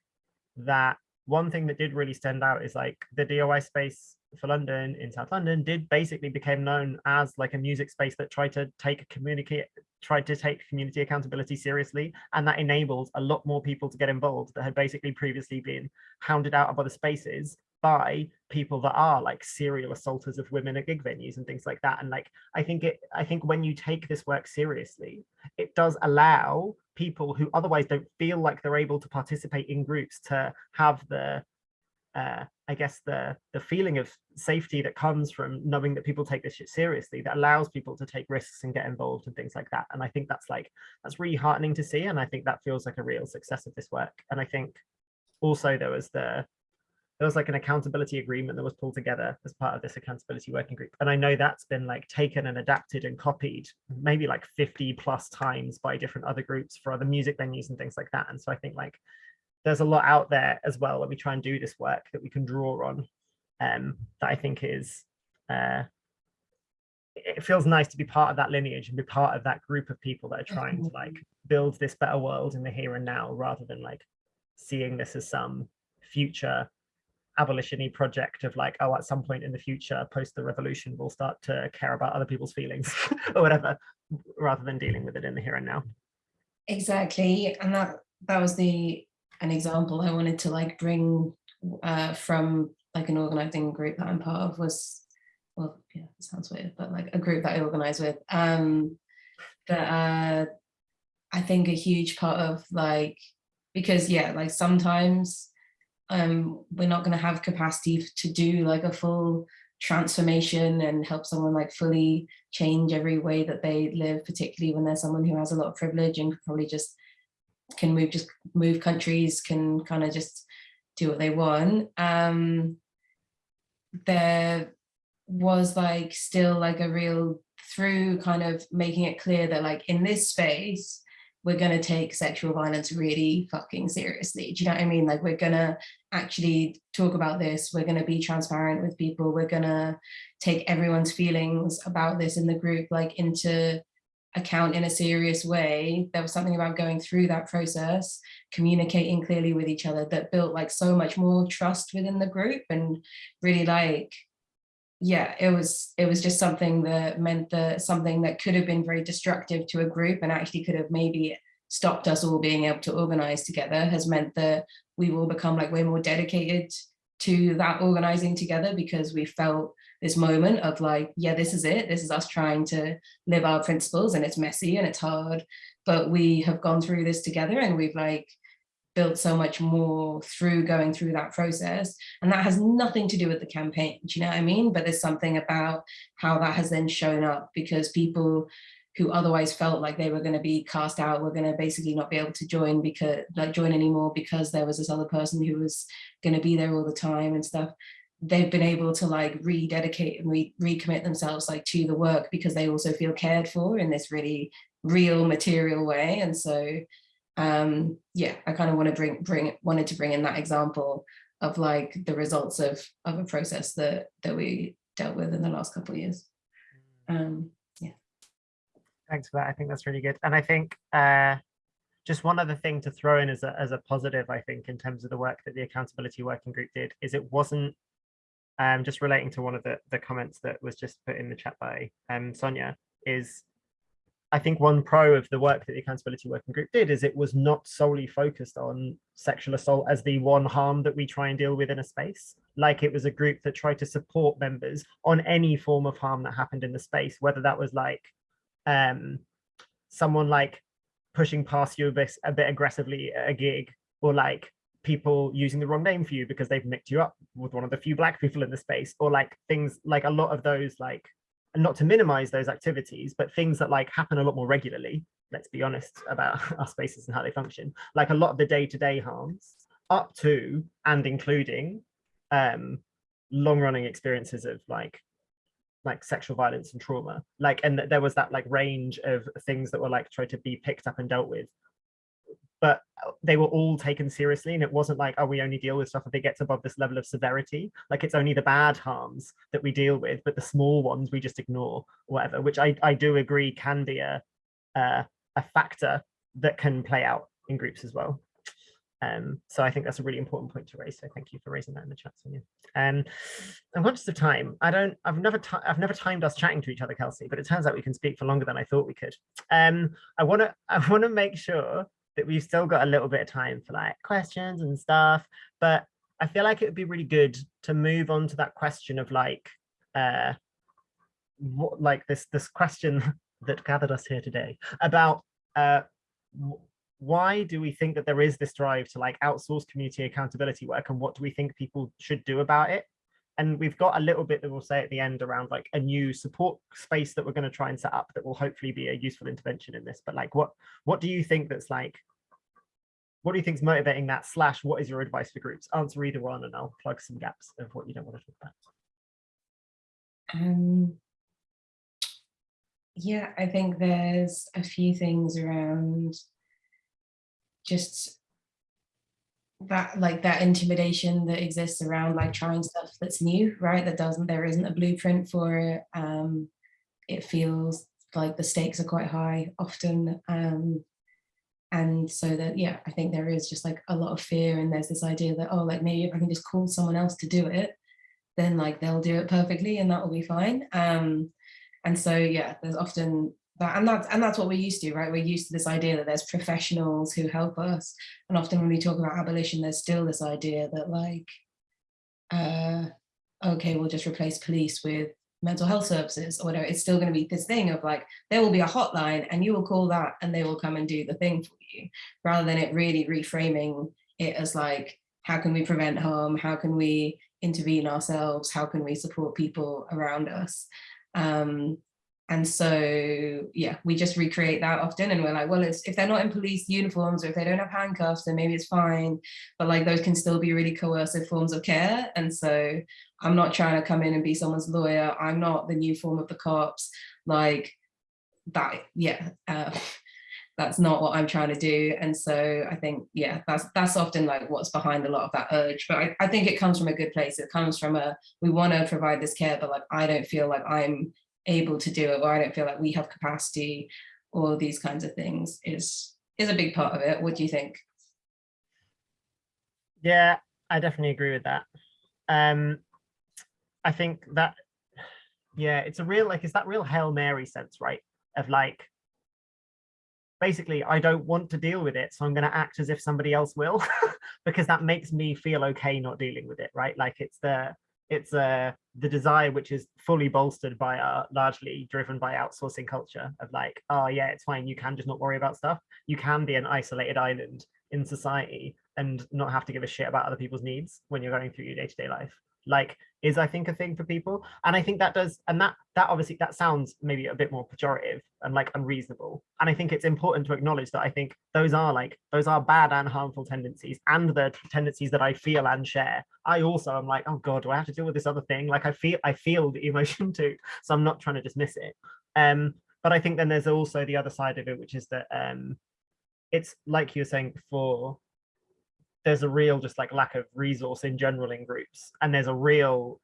that one thing that did really stand out is like the DIY space for London in South London did basically became known as like a music space that tried to take communicate tried to take community accountability seriously and that enabled a lot more people to get involved that had basically previously been hounded out of other spaces by people that are like serial assaulters of women at gig venues and things like that and like i think it i think when you take this work seriously it does allow people who otherwise don't feel like they're able to participate in groups to have the uh, I guess the the feeling of safety that comes from knowing that people take this shit seriously that allows people to take risks and get involved and things like that. And I think that's like that's really heartening to see. And I think that feels like a real success of this work. And I think also there was the there was like an accountability agreement that was pulled together as part of this accountability working group. And I know that's been like taken and adapted and copied maybe like 50 plus times by different other groups for other music venues and things like that. And so I think like there's a lot out there as well when we try and do this work that we can draw on um, that I think is uh, it feels nice to be part of that lineage and be part of that group of people that are trying to like build this better world in the here and now rather than like seeing this as some future abolition project of like oh at some point in the future post the revolution we'll start to care about other people's feelings or whatever rather than dealing with it in the here and now. Exactly. And that that was the an example i wanted to like bring uh from like an organizing group that i'm part of was well, yeah, it sounds weird, but like a group that I organize with, um, that uh, I think a huge part of like, because yeah, like sometimes um, we're not going to have capacity to do like a full transformation and help someone like fully change every way that they live, particularly when they're someone who has a lot of privilege and probably just can move, just move countries, can kind of just do what they want. Um, there was like still like a real through kind of making it clear that like in this space we're going to take sexual violence really fucking seriously. Do you know what I mean? Like we're going to actually talk about this. We're going to be transparent with people. We're going to take everyone's feelings about this in the group like into account in a serious way. There was something about going through that process, communicating clearly with each other that built like so much more trust within the group and really like yeah, it was it was just something that meant that something that could have been very destructive to a group and actually could have maybe stopped us all being able to organize together has meant that we've all become like way more dedicated to that organizing together because we felt this moment of like, yeah, this is it. This is us trying to live our principles and it's messy and it's hard, but we have gone through this together and we've like built so much more through going through that process. And that has nothing to do with the campaign, do you know what I mean? But there's something about how that has then shown up because people who otherwise felt like they were going to be cast out were going to basically not be able to join because like join anymore because there was this other person who was going to be there all the time and stuff they've been able to like rededicate and re recommit themselves like to the work because they also feel cared for in this really real material way and so um, yeah, I kind of want to bring bring wanted to bring in that example of like the results of of a process that that we dealt with in the last couple of years. Um, yeah. Thanks for that. I think that's really good. And I think uh, just one other thing to throw in as a, as a positive, I think, in terms of the work that the accountability working group did, is it wasn't um, just relating to one of the, the comments that was just put in the chat by um, Sonia, is I think one pro of the work that the Accountability Working Group did is it was not solely focused on sexual assault as the one harm that we try and deal with in a space. Like it was a group that tried to support members on any form of harm that happened in the space, whether that was like um, someone like pushing past you a bit, a bit aggressively at a gig or like people using the wrong name for you because they've mixed you up with one of the few black people in the space or like things like a lot of those like and not to minimize those activities, but things that like happen a lot more regularly, let's be honest about our spaces and how they function, like a lot of the day-to-day -day harms up to and including um, long running experiences of like like sexual violence and trauma. Like and there was that like range of things that were like tried to be picked up and dealt with but they were all taken seriously and it wasn't like oh we only deal with stuff if it gets above this level of severity like it's only the bad harms that we deal with but the small ones we just ignore whatever which i i do agree can be a uh, a factor that can play out in groups as well um, so I think that's a really important point to raise. So thank you for raising that in the chat, Sonia. Um, I'm conscious of time. I don't. I've never. I've never timed us chatting to each other, Kelsey. But it turns out we can speak for longer than I thought we could. Um, I want to. I want to make sure that we've still got a little bit of time for like questions and stuff, but I feel like it would be really good to move on to that question of like, uh, what, like this this question that gathered us here today about uh, why do we think that there is this drive to like outsource community accountability work and what do we think people should do about it? And we've got a little bit that we'll say at the end around like a new support space that we're going to try and set up that will hopefully be a useful intervention in this but like what what do you think that's like what do you think is motivating that slash what is your advice for groups? Answer either one and I'll plug some gaps of what you don't want to talk about. Um, yeah, I think there's a few things around just that like that intimidation that exists around like trying stuff that's new, right? That doesn't, there isn't a blueprint for it. Um, it feels like the stakes are quite high often. Um, and so that, yeah, I think there is just like a lot of fear and there's this idea that, oh, like maybe if I can just call someone else to do it, then like they'll do it perfectly and that will be fine. Um, and so, yeah, there's often that, and that's, and that's what we're used to, right? We're used to this idea that there's professionals who help us. And often when we talk about abolition, there's still this idea that like, uh, okay, we'll just replace police with mental health services or whatever, it's still going to be this thing of like, there will be a hotline and you will call that and they will come and do the thing for you, rather than it really reframing it as like, how can we prevent harm? How can we intervene ourselves? How can we support people around us? Um, and so, yeah, we just recreate that often and we're like, well, it's, if they're not in police uniforms or if they don't have handcuffs, then maybe it's fine. But like those can still be really coercive forms of care. And so I'm not trying to come in and be someone's lawyer. I'm not the new form of the cops. Like that, yeah, uh, that's not what I'm trying to do. And so I think, yeah, that's that's often like what's behind a lot of that urge. But I, I think it comes from a good place. It comes from a, we want to provide this care, but like, I don't feel like I'm able to do it or I don't feel like we have capacity or these kinds of things is is a big part of it. What do you think? Yeah, I definitely agree with that. Um, I think that, yeah, it's a real, like, it's that real Hail Mary sense, right? Of like, basically, I don't want to deal with it, so I'm going to act as if somebody else will, because that makes me feel okay not dealing with it, right? Like it's the, it's uh, the desire which is fully bolstered by uh, largely driven by outsourcing culture of like, oh yeah, it's fine. You can just not worry about stuff. You can be an isolated island in society and not have to give a shit about other people's needs when you're going through your day-to-day -day life. Like is I think a thing for people. And I think that does, and that that obviously that sounds maybe a bit more pejorative and like unreasonable. And I think it's important to acknowledge that I think those are like, those are bad and harmful tendencies and the tendencies that I feel and share. I also am like, oh God, do I have to deal with this other thing? Like I feel, I feel the emotion too. So I'm not trying to dismiss it. Um, but I think then there's also the other side of it, which is that um, it's like you were saying before, there's a real just like lack of resource in general in groups and there's a real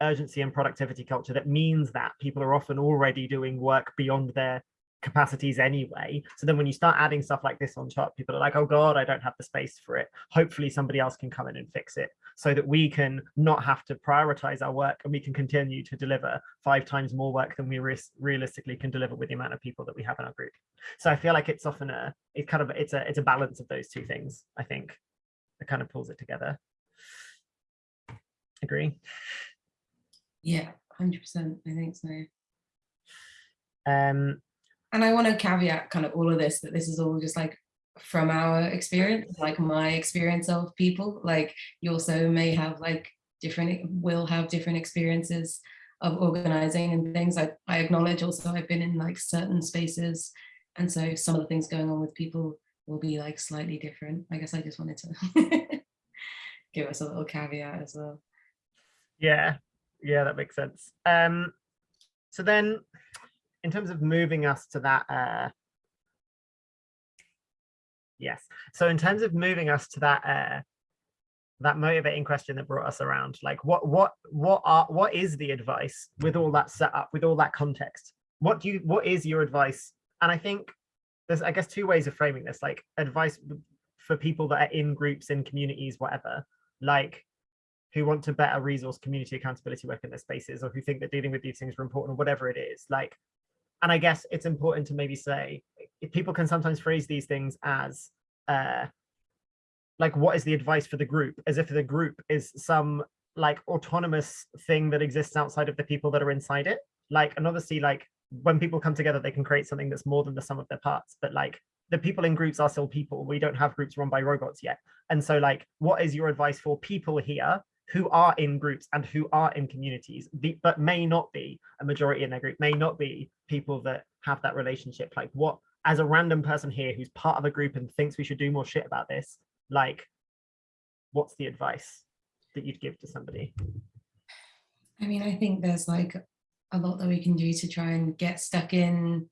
urgency and productivity culture that means that people are often already doing work beyond their capacities anyway. So then when you start adding stuff like this on top people are like oh god i don't have the space for it. Hopefully somebody else can come in and fix it so that we can not have to prioritize our work and we can continue to deliver five times more work than we re realistically can deliver with the amount of people that we have in our group. So i feel like it's often a it's kind of it's a it's a balance of those two things i think that kind of pulls it together. Agree? Yeah, 100%. I think so. Um, and I want to caveat kind of all of this, that this is all just like from our experience, like my experience of people, like you also may have like different, will have different experiences of organizing and things. I, I acknowledge also I've been in like certain spaces. And so some of the things going on with people will be like slightly different. I guess I just wanted to give us a little caveat as well. Yeah, yeah, that makes sense. Um, so then in terms of moving us to that, uh, yes. So in terms of moving us to that, uh, that motivating question that brought us around, like what, what, what are, what is the advice with all that set up, with all that context? What do you, what is your advice? And I think there's, I guess, two ways of framing this, like advice for people that are in groups, in communities, whatever, like who want to better resource community accountability work in their spaces or who think that dealing with these things are important or whatever it is. Like, and I guess it's important to maybe say, people can sometimes phrase these things as, uh, like, what is the advice for the group? As if the group is some like autonomous thing that exists outside of the people that are inside it. Like, and obviously, like, when people come together, they can create something that's more than the sum of their parts. But like the people in groups are still people. We don't have groups run by robots yet. And so like, what is your advice for people here who are in groups and who are in communities, but may not be a majority in their group, may not be people that have that relationship? Like what, as a random person here who's part of a group and thinks we should do more shit about this, like, what's the advice that you'd give to somebody? I mean, I think there's like a lot that we can do to try and get stuck in,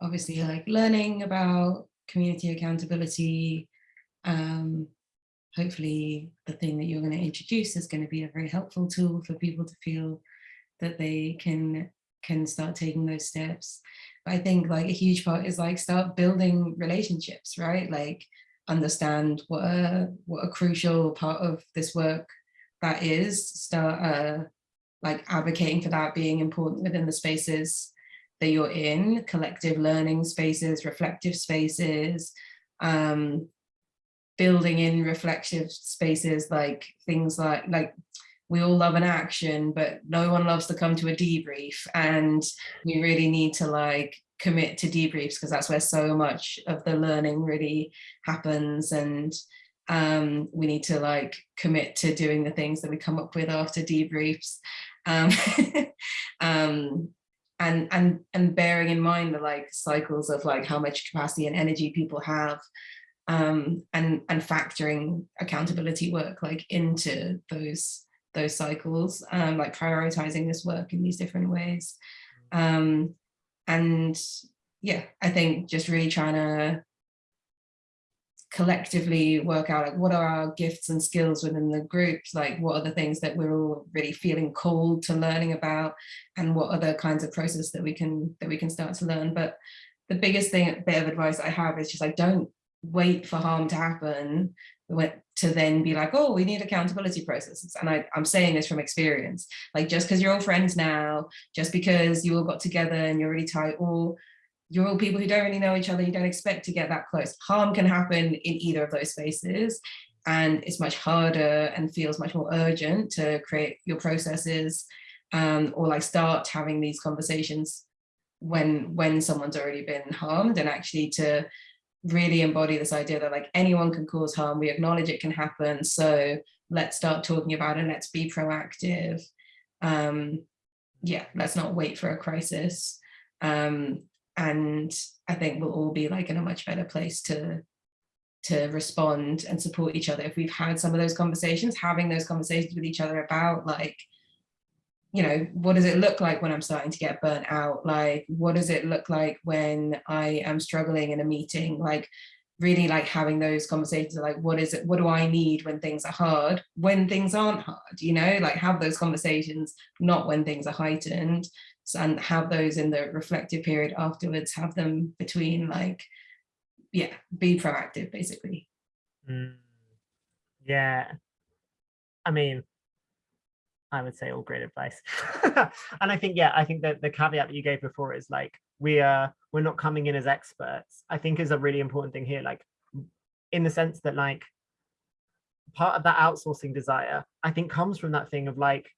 obviously like learning about community accountability. Um, hopefully the thing that you're going to introduce is going to be a very helpful tool for people to feel that they can can start taking those steps. But I think like a huge part is like start building relationships, right? Like understand what a, what a crucial part of this work that is, start uh, like advocating for that being important within the spaces that you're in, collective learning spaces, reflective spaces, um, building in reflective spaces like things like like we all love an action, but no one loves to come to a debrief. And we really need to like commit to debriefs because that's where so much of the learning really happens. And um, we need to like commit to doing the things that we come up with after debriefs. Um, um, and and and bearing in mind the like cycles of like how much capacity and energy people have um, and and factoring accountability work like into those those cycles, um, like prioritizing this work in these different ways. Um, and yeah, I think just really trying to collectively work out like what are our gifts and skills within the groups like what are the things that we're all really feeling called to learning about? And what other kinds of process that we can that we can start to learn? But the biggest thing bit of advice i have is just like don't wait for harm to happen to then be like, oh, we need accountability processes. And I, I'm saying this from experience, like just because you're all friends now, just because you all got together and you're really tight, or you're all people who don't really know each other, you don't expect to get that close. Harm can happen in either of those spaces. And it's much harder and feels much more urgent to create your processes um, or like start having these conversations when when someone's already been harmed and actually to really embody this idea that like anyone can cause harm. We acknowledge it can happen. So let's start talking about it. Let's be proactive. Um, yeah, let's not wait for a crisis. Um, and I think we'll all be like in a much better place to to respond and support each other if we've had some of those conversations having those conversations with each other about like you know, what does it look like when I'm starting to get burnt out? Like, what does it look like when I am struggling in a meeting? Like, really like having those conversations like, what is it? What do I need when things are hard? When things aren't hard, you know, like have those conversations, not when things are heightened and have those in the reflective period afterwards, have them between like, yeah, be proactive basically. Mm. Yeah. I mean, I would say all great advice. and I think, yeah, I think that the caveat that you gave before is like, we are, we're not coming in as experts, I think is a really important thing here. Like in the sense that like part of that outsourcing desire, I think comes from that thing of like,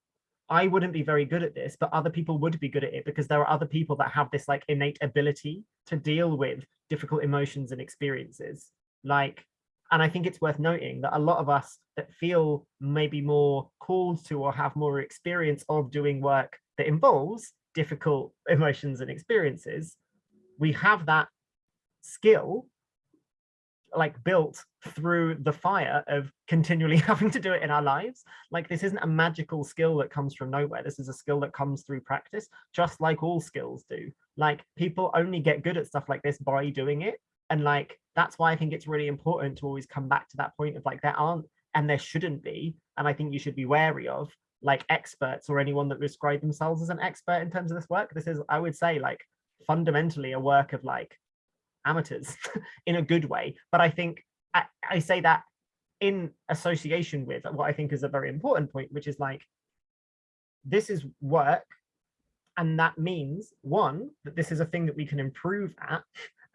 I wouldn't be very good at this, but other people would be good at it because there are other people that have this like innate ability to deal with difficult emotions and experiences. Like and I think it's worth noting that a lot of us that feel maybe more called to or have more experience of doing work that involves difficult emotions and experiences, we have that skill like built through the fire of continually having to do it in our lives. Like this isn't a magical skill that comes from nowhere. This is a skill that comes through practice, just like all skills do. Like people only get good at stuff like this by doing it and like that's why i think it's really important to always come back to that point of like there aren't and there shouldn't be and i think you should be wary of like experts or anyone that describe themselves as an expert in terms of this work this is i would say like fundamentally a work of like amateurs in a good way. But i think I, I say that in association with what i think is a very important point which is like this is work and that means one that this is a thing that we can improve at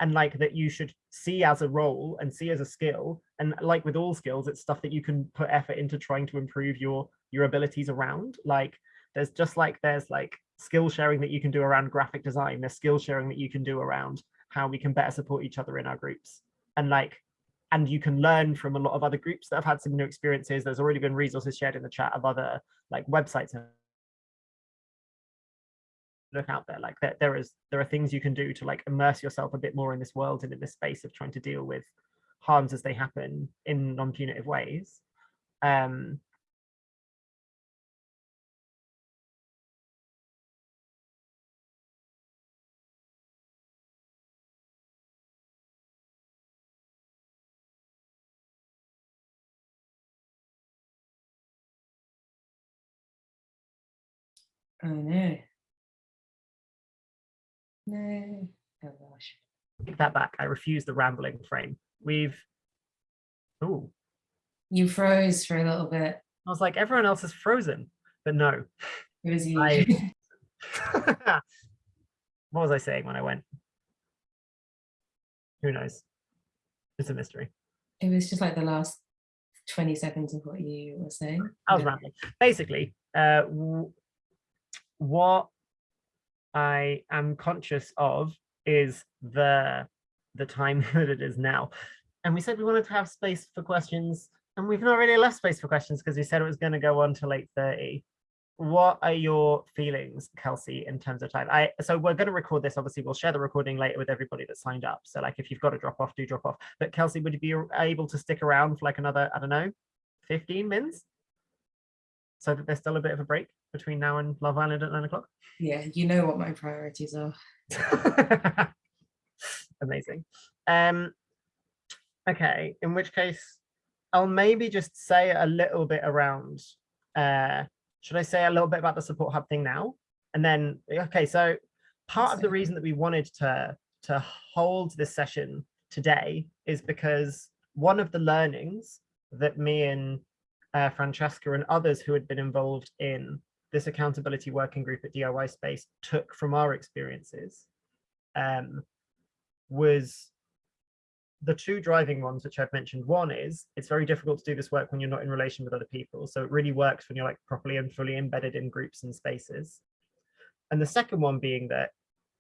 and like that you should see as a role and see as a skill. And like with all skills it's stuff that you can put effort into trying to improve your your abilities around. Like there's just like there's like skill sharing that you can do around graphic design. There's skill sharing that you can do around how we can better support each other in our groups. And like and you can learn from a lot of other groups that have had similar experiences. There's already been resources shared in the chat of other like websites. Look out there like there, there is there are things you can do to like immerse yourself a bit more in this world and in this space of trying to deal with harms as they happen in non-punitive ways. Um Oh no. No. Oh gosh. take that back i refuse the rambling frame we've oh You froze for a little bit. i was like everyone else is frozen but no It was you. I- what was i saying when i went who knows it's a mystery it was just like the last 20 seconds of what you were saying. I was rambling. Basically, uh, what I am conscious of is the the time that it is now. And we said we wanted to have space for questions, and we've not really left space for questions because we said it was going to go on till 8.30. What are your feelings, Kelsey, in terms of time? I so we're going to record this. Obviously, we'll share the recording later with everybody that signed up. So, like, if you've got to drop off, do drop off. But Kelsey, would you be able to stick around for like another, I don't know, 15 minutes? So that there's still a bit of a break between now and Love Island at nine o'clock. Yeah, you know what my priorities are. Amazing. Um, okay, in which case, I'll maybe just say a little bit around, uh, should I say a little bit about the support hub thing now? And then, okay, so part of the reason that we wanted to, to hold this session today is because one of the learnings that me and uh, Francesca and others who had been involved in this accountability working group at DIY Space took from our experiences um, was the two driving ones, which I've mentioned. One is it's very difficult to do this work when you're not in relation with other people. So it really works when you're like properly and fully embedded in groups and spaces. And the second one being that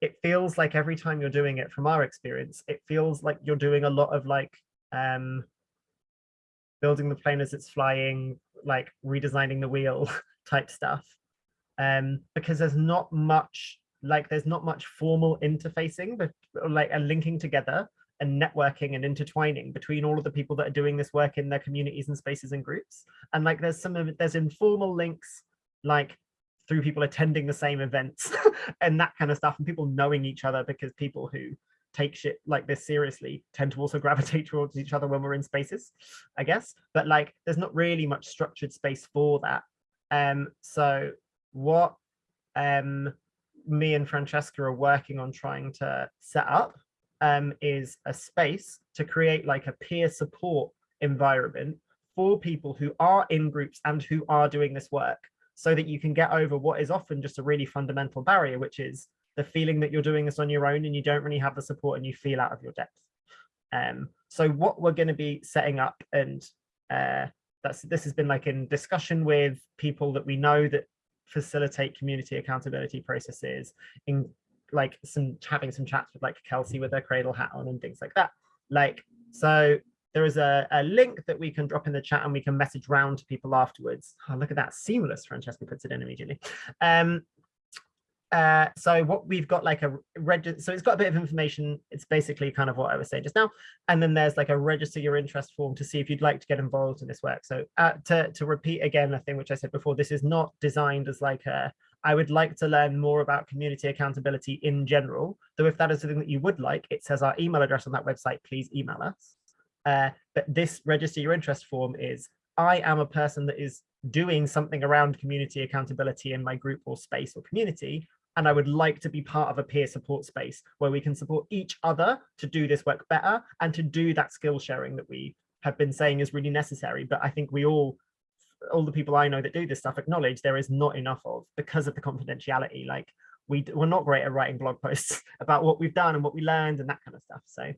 it feels like every time you're doing it from our experience, it feels like you're doing a lot of like um, building the plane as it's flying, like redesigning the wheel type stuff. Um, because there's not much, like there's not much formal interfacing, but like a linking together and networking and intertwining between all of the people that are doing this work in their communities and spaces and groups. And like there's some of there's informal links, like through people attending the same events and that kind of stuff, and people knowing each other because people who take shit like this seriously tend to also gravitate towards each other when we're in spaces, I guess. But like, there's not really much structured space for that. Um, so what um, me and Francesca are working on trying to set up um, is a space to create like a peer support environment for people who are in groups and who are doing this work so that you can get over what is often just a really fundamental barrier, which is the feeling that you're doing this on your own and you don't really have the support and you feel out of your depth. Um, so what we're going to be setting up and uh, that's this has been like in discussion with people that we know that facilitate community accountability processes in like some having some chats with like Kelsey with her cradle hat on and things like that. Like, so there is a, a link that we can drop in the chat and we can message round to people afterwards. Oh, look at that, seamless, Francesca puts it in immediately. Um, uh, so what we've got like a register, so it's got a bit of information. It's basically kind of what I was saying just now. And then there's like a register your interest form to see if you'd like to get involved in this work. So uh, to, to repeat again, a thing which I said before, this is not designed as like a, I would like to learn more about community accountability in general. Though if that is something that you would like, it says our email address on that website, please email us. Uh, but this register your interest form is, I am a person that is doing something around community accountability in my group or space or community. And I would like to be part of a peer support space where we can support each other to do this work better and to do that skill sharing that we have been saying is really necessary. But I think we all all the people I know that do this stuff acknowledge there is not enough of because of the confidentiality. Like we we're not great at writing blog posts about what we've done and what we learned and that kind of stuff. So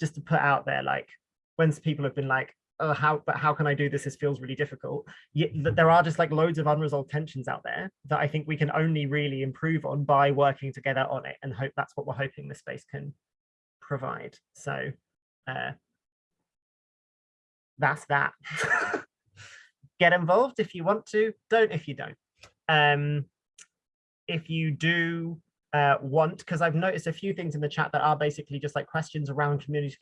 just to put out there, like when people have been like, oh, how but how can I do this? This feels really difficult. Yet there are just like loads of unresolved tensions out there that I think we can only really improve on by working together on it and hope that's what we're hoping the space can provide. So uh, that's that. get involved if you want to, don't if you don't. Um, if you do uh, want, because I've noticed a few things in the chat that are basically just like questions around community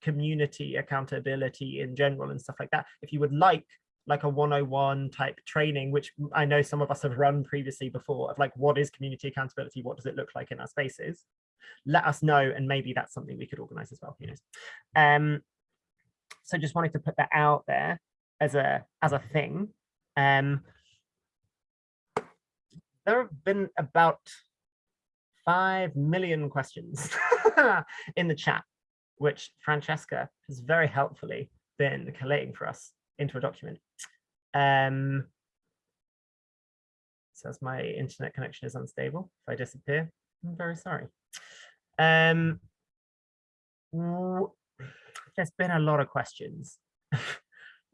community accountability in general and stuff like that. If you would like like a 101 type training, which I know some of us have run previously before of like, what is community accountability? What does it look like in our spaces? Let us know. And maybe that's something we could organize as well, who knows? Um, so just wanted to put that out there as a, as a thing. Um, there have been about 5 million questions in the chat, which Francesca has very helpfully been collating for us into a document. Um, says my internet connection is unstable. If I disappear, I'm very sorry. Um, there's been a lot of questions.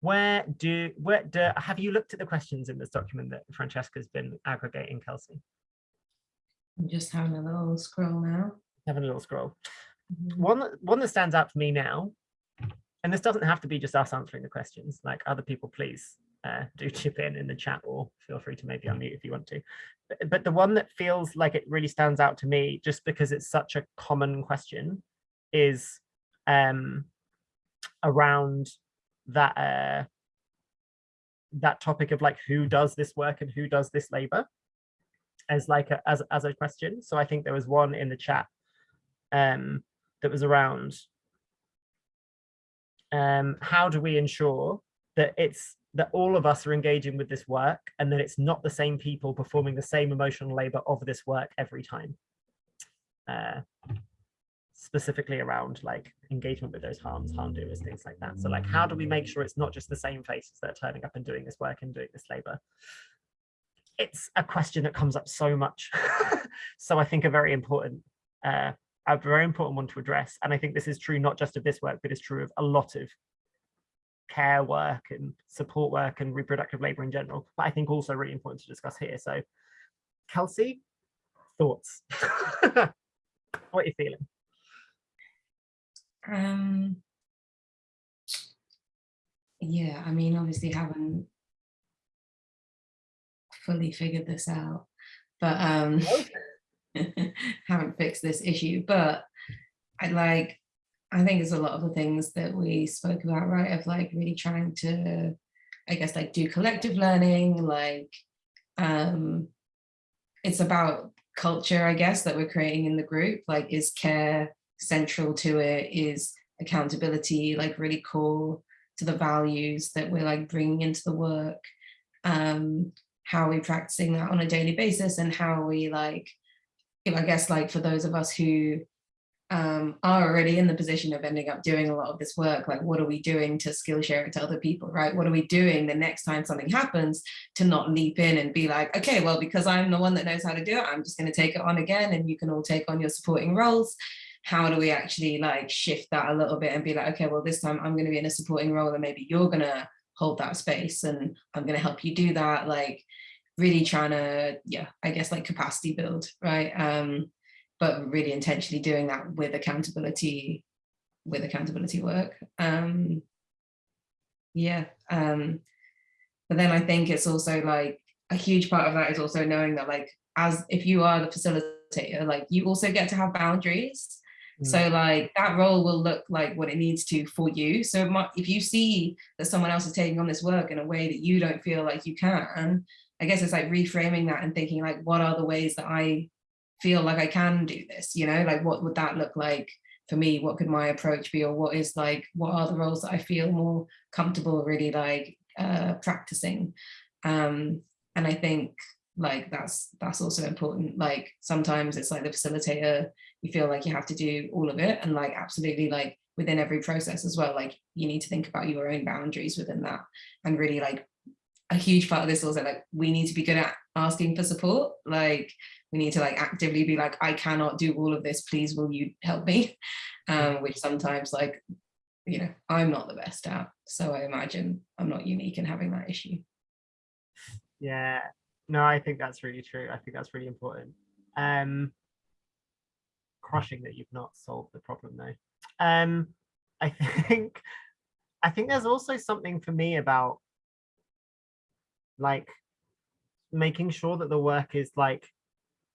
where do where do have you looked at the questions in this document that Francesca's been aggregating, Kelsey? I'm just having a little scroll now. Having a little scroll. Mm -hmm. One one that stands out for me now and this doesn't have to be just us answering the questions, like other people, please uh, do chip in in the chat or feel free to maybe unmute if you want to. But, but the one that feels like it really stands out to me, just because it's such a common question, is um, around that uh, that topic of like who does this work and who does this labor as like a, as, as a question. So I think there was one in the chat um, that was around um, how do we ensure that it's that all of us are engaging with this work and that it's not the same people performing the same emotional labor of this work every time? Uh, specifically around like engagement with those harms harm doers things like that. So like how do we make sure it's not just the same faces that are turning up and doing this work and doing this labor it's a question that comes up so much so i think a very important uh, a very important one to address. And I think this is true not just of this work, but it's true of a lot of care work and support work and reproductive labor in general, but I think also really important to discuss here. So Kelsey, thoughts? what are you feeling? Um, yeah, I mean, obviously haven't fully figured this out, but um, haven't fixed this issue, but I like, I think it's a lot of the things that we spoke about, right? Of like really trying to, I guess, like do collective learning, like, um, it's about culture, I guess, that we're creating in the group, like is care central to it, is accountability, like really core to the values that we're like bringing into the work, um, how are we practicing that on a daily basis and how are we like I guess like for those of us who um, are already in the position of ending up doing a lot of this work, like what are we doing to skill share it to other people, right? What are we doing the next time something happens to not leap in and be like, okay, well, because I'm the one that knows how to do it, I'm just gonna take it on again and you can all take on your supporting roles. How do we actually like shift that a little bit and be like, okay, well, this time I'm gonna be in a supporting role and maybe you're gonna hold that space and I'm gonna help you do that. Like, really trying to, yeah, I guess like capacity build, right? Um, but really intentionally doing that with accountability, with accountability work. Um, yeah. Um, but then I think it's also like a huge part of that is also knowing that like, as if you are the facilitator, like you also get to have boundaries. So mm. like that role will look like what it needs to for you. So if you see that someone else is taking on this work in a way that you don't feel like you can, I guess it's like reframing that and thinking like, what are the ways that I feel like I can do this? You know, like what would that look like for me? What could my approach be? Or what is like, what are the roles that I feel more comfortable really like uh, practicing? Um, and I think like that's that's also important. Like sometimes it's like the facilitator, you feel like you have to do all of it and like absolutely like within every process as well, like you need to think about your own boundaries within that and really like a huge part of this also like we need to be good at asking for support. Like we need to like actively be like I cannot do all of this. Please will you help me? Um which sometimes like you know I'm not the best at. So I imagine I'm not unique in having that issue. Yeah. No I think that's really true. I think that's really important. Um crushing that you've not solved the problem though. Um I think I think there's also something for me about like making sure that the work is like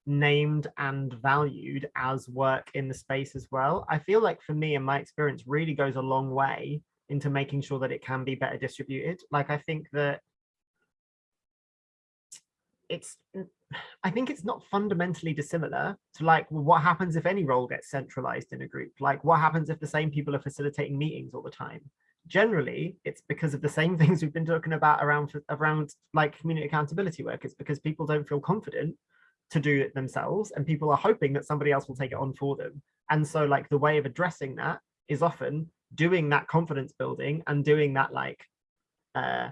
named and valued as work in the space as well. I feel like for me and my experience really goes a long way into making sure that it can be better distributed. Like I think that it's I think it's not fundamentally dissimilar to like what happens if any role gets centralized in a group. Like what happens if the same people are facilitating meetings all the time? Generally, it's because of the same things we've been talking about around around like community accountability work. It's because people don't feel confident to do it themselves and people are hoping that somebody else will take it on for them. And so like the way of addressing that is often doing that confidence building and doing that like uh,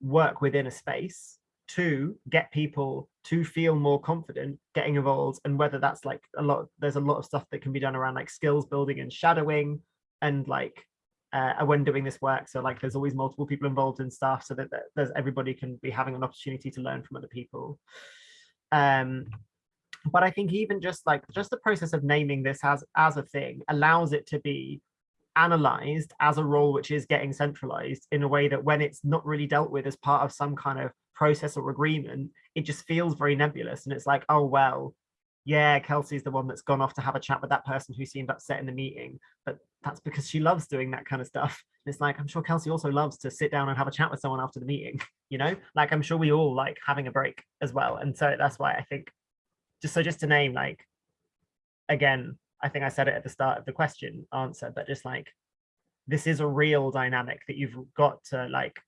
work within a space to get people to feel more confident getting involved and whether that's like a lot there's a lot of stuff that can be done around like skills building and shadowing and like uh, when doing this work so like there's always multiple people involved in stuff so that, that there's everybody can be having an opportunity to learn from other people um but i think even just like just the process of naming this as as a thing allows it to be analyzed as a role which is getting centralized in a way that when it's not really dealt with as part of some kind of process or agreement, it just feels very nebulous. And it's like, oh, well, yeah, Kelsey's the one that's gone off to have a chat with that person who seemed upset in the meeting, but that's because she loves doing that kind of stuff. And it's like, I'm sure Kelsey also loves to sit down and have a chat with someone after the meeting, you know, like I'm sure we all like having a break as well. And so that's why I think just so just to name like, again, I think I said it at the start of the question answer, but just like, this is a real dynamic that you've got to like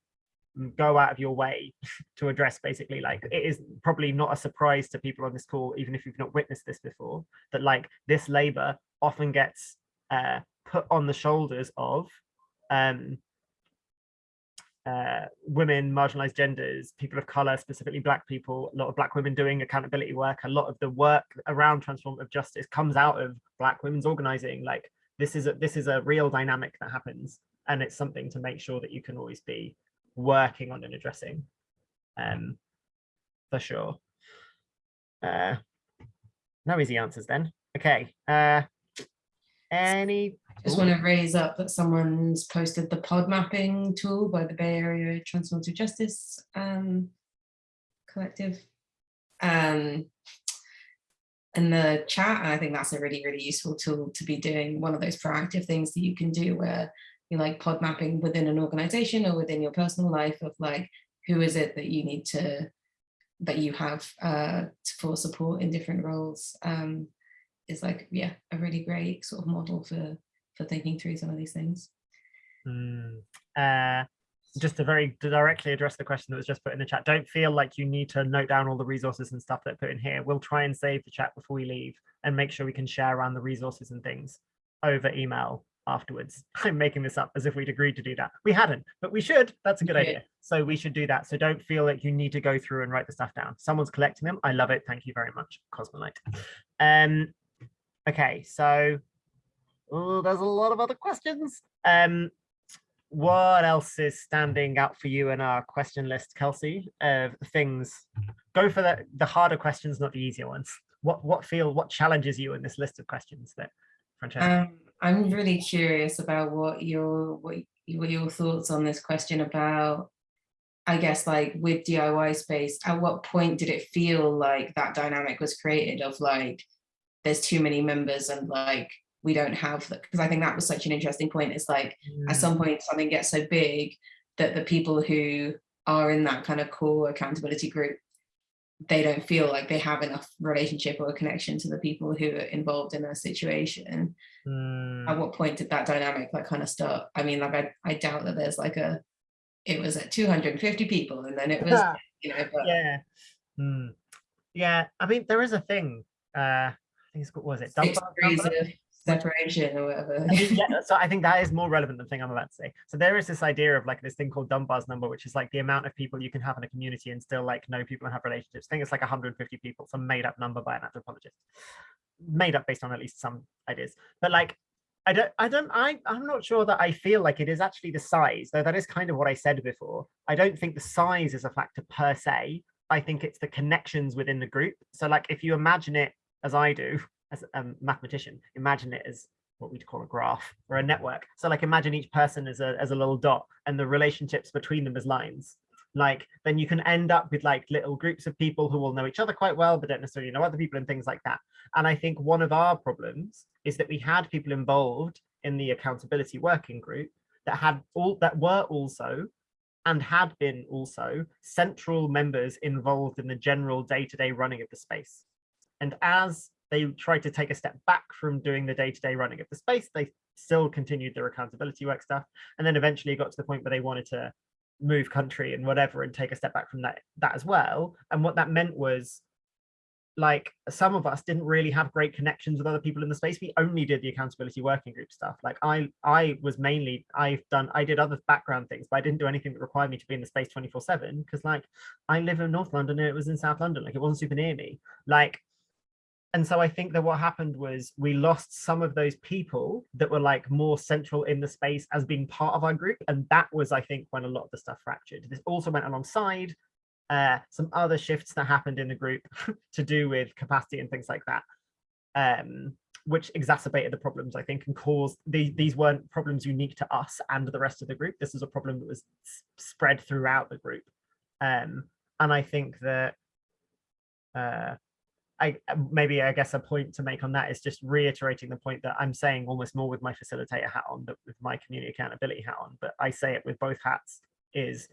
go out of your way to address basically like it is probably not a surprise to people on this call even if you've not witnessed this before that like this labor often gets uh, put on the shoulders of um, uh, women, marginalized genders, people of color, specifically black people, a lot of black women doing accountability work, a lot of the work around transformative justice comes out of black women's organizing. Like this is a, this is a real dynamic that happens and it's something to make sure that you can always be working on and addressing um, for sure. Uh, no easy answers then. Okay. Uh, any? Just want to raise up that someone's posted the pod mapping tool by the Bay Area Transformative Justice um, Collective um, in the chat. And I think that's a really, really useful tool to be doing one of those proactive things that you can do where you like pod mapping within an organization or within your personal life of like, who is it that you need to, that you have uh, for support in different roles um, is like, yeah, a really great sort of model for, for thinking through some of these things. Mm, uh, just to very directly address the question that was just put in the chat, don't feel like you need to note down all the resources and stuff that put in here. We'll try and save the chat before we leave and make sure we can share around the resources and things over email afterwards. I'm making this up as if we'd agreed to do that. We hadn't, but we should. That's a good idea. So we should do that. So don't feel like you need to go through and write the stuff down. Someone's collecting them. I love it. Thank you very much, Cosmolite. Um, okay, so oh, there's a lot of other questions. Um, what else is standing out for you in our question list, Kelsey, of things? Go for the, the harder questions, not the easier ones. What what feel what challenges you in this list of questions that Francesca? Um, I'm really curious about what your what, what your thoughts on this question about I guess like with DIY space, at what point did it feel like that dynamic was created of like, there's too many members and like, we don't have, because I think that was such an interesting point. It's like, mm. at some point something gets so big that the people who are in that kind of core accountability group they don't feel like they have enough relationship or connection to the people who are involved in a situation. Mm. At what point did that dynamic like kind of start? I mean, like I, I doubt that there's like a, it was at 250 people and then it was, you know, but... yeah. Mm. Yeah, I mean, there is a thing, uh, think it's, what was it? Dunbar, Dunbar? separation or whatever. yeah, so I think that is more relevant than the thing I'm about to say. So there is this idea of like this thing called Dunbar's number, which is like the amount of people you can have in a community and still like know people and have relationships. I think it's like 150 people, some made up number by an anthropologist, made up based on at least some ideas. But like, I don't, I don't, I, I'm not sure that I feel like it is actually the size, though that is kind of what I said before. I don't think the size is a factor per se. I think it's the connections within the group. So like, if you imagine it as I do, as a mathematician, imagine it as what we'd call a graph or a network. So like imagine each person as a, as a little dot and the relationships between them as lines. like then you can end up with like little groups of people who will know each other quite well but don't necessarily know other people and things like that and i think one of our problems is that we had people involved in the accountability working group that had all that were also and had been also central members involved in the general day-to-day -day running of the space and as they tried to take a step back from doing the day-to-day -day running of the space they still continued their accountability work stuff. And then eventually got to the point where they wanted to move country and whatever and take a step back from that that as well. And what that meant was like some of us didn't really have great connections with other people in the space. We only did the accountability working group stuff. Like i i was mainly i've done i did other background things but i didn't do anything that required me to be in the space 24 7 because like i live in north london and it was in south london. Like it wasn't super near me. Like and so I think that what happened was we lost some of those people that were like more central in the space as being part of our group. And that was, I think, when a lot of the stuff fractured. This also went alongside uh, some other shifts that happened in the group to do with capacity and things like that, um, which exacerbated the problems, I think, and caused the, these weren't problems unique to us and the rest of the group. This is a problem that was spread throughout the group. Um, and I think that uh, I maybe I guess a point to make on that is just reiterating the point that I'm saying almost more with my facilitator hat on, but with my community accountability hat on, but I say it with both hats is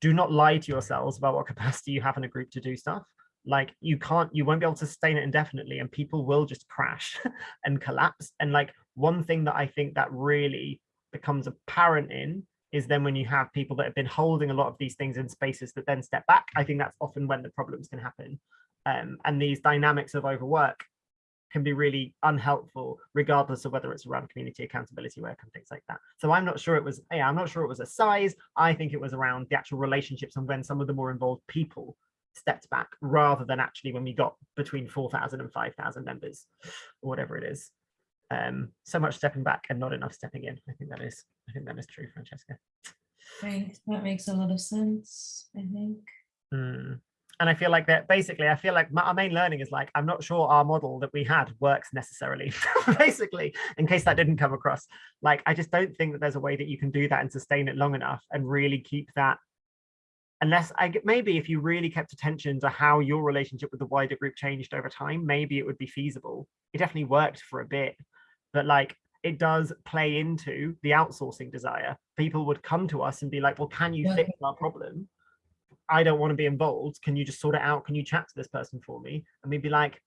do not lie to yourselves about what capacity you have in a group to do stuff. Like you can't, you won't be able to sustain it indefinitely and people will just crash and collapse. And like one thing that I think that really becomes apparent in is then when you have people that have been holding a lot of these things in spaces that then step back, I think that's often when the problems can happen. Um, and these dynamics of overwork can be really unhelpful, regardless of whether it's around community accountability work and things like that. So I'm not sure it was, yeah, I'm not sure it was a size. I think it was around the actual relationships and when some of the more involved people stepped back rather than actually when we got between 4,000 and 5,000 members or whatever it is. Um, so much stepping back and not enough stepping in. I think that is, I think that is true, Francesca. Right, that makes a lot of sense, I think. Mm and I feel like that basically, I feel like my, our main learning is like, I'm not sure our model that we had works necessarily, basically, in case that didn't come across. Like, I just don't think that there's a way that you can do that and sustain it long enough and really keep that. Unless I maybe if you really kept attention to how your relationship with the wider group changed over time, maybe it would be feasible. It definitely worked for a bit, but like it does play into the outsourcing desire. People would come to us and be like, well, can you fix our problem? I don't want to be involved. Can you just sort it out? Can you chat to this person for me? And we'd be like,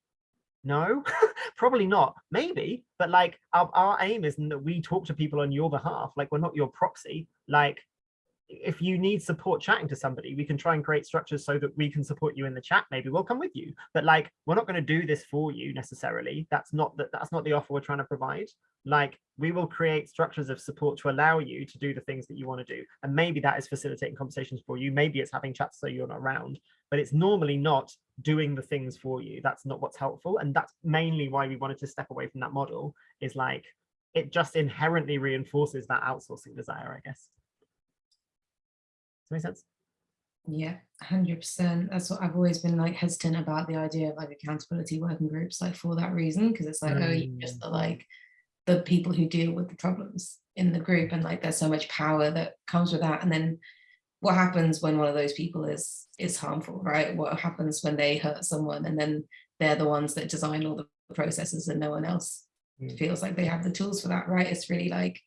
no, probably not. Maybe, but like our, our aim isn't that we talk to people on your behalf. Like we're not your proxy. Like if you need support chatting to somebody, we can try and create structures so that we can support you in the chat. Maybe we'll come with you, but like, we're not going to do this for you necessarily. That's not that that's not the offer we're trying to provide. Like we will create structures of support to allow you to do the things that you want to do. And maybe that is facilitating conversations for you. Maybe it's having chats so you're not around, but it's normally not doing the things for you. That's not what's helpful. And that's mainly why we wanted to step away from that model is like, it just inherently reinforces that outsourcing desire, I guess make sense? Yeah, 100%. That's what I've always been like hesitant about the idea of like accountability working groups, like for that reason, because it's like, mm. oh, you just the like the people who deal with the problems in the group and like there's so much power that comes with that. And then what happens when one of those people is is harmful, right? What happens when they hurt someone and then they're the ones that design all the processes and no one else mm. feels like they have the tools for that, right? It's really like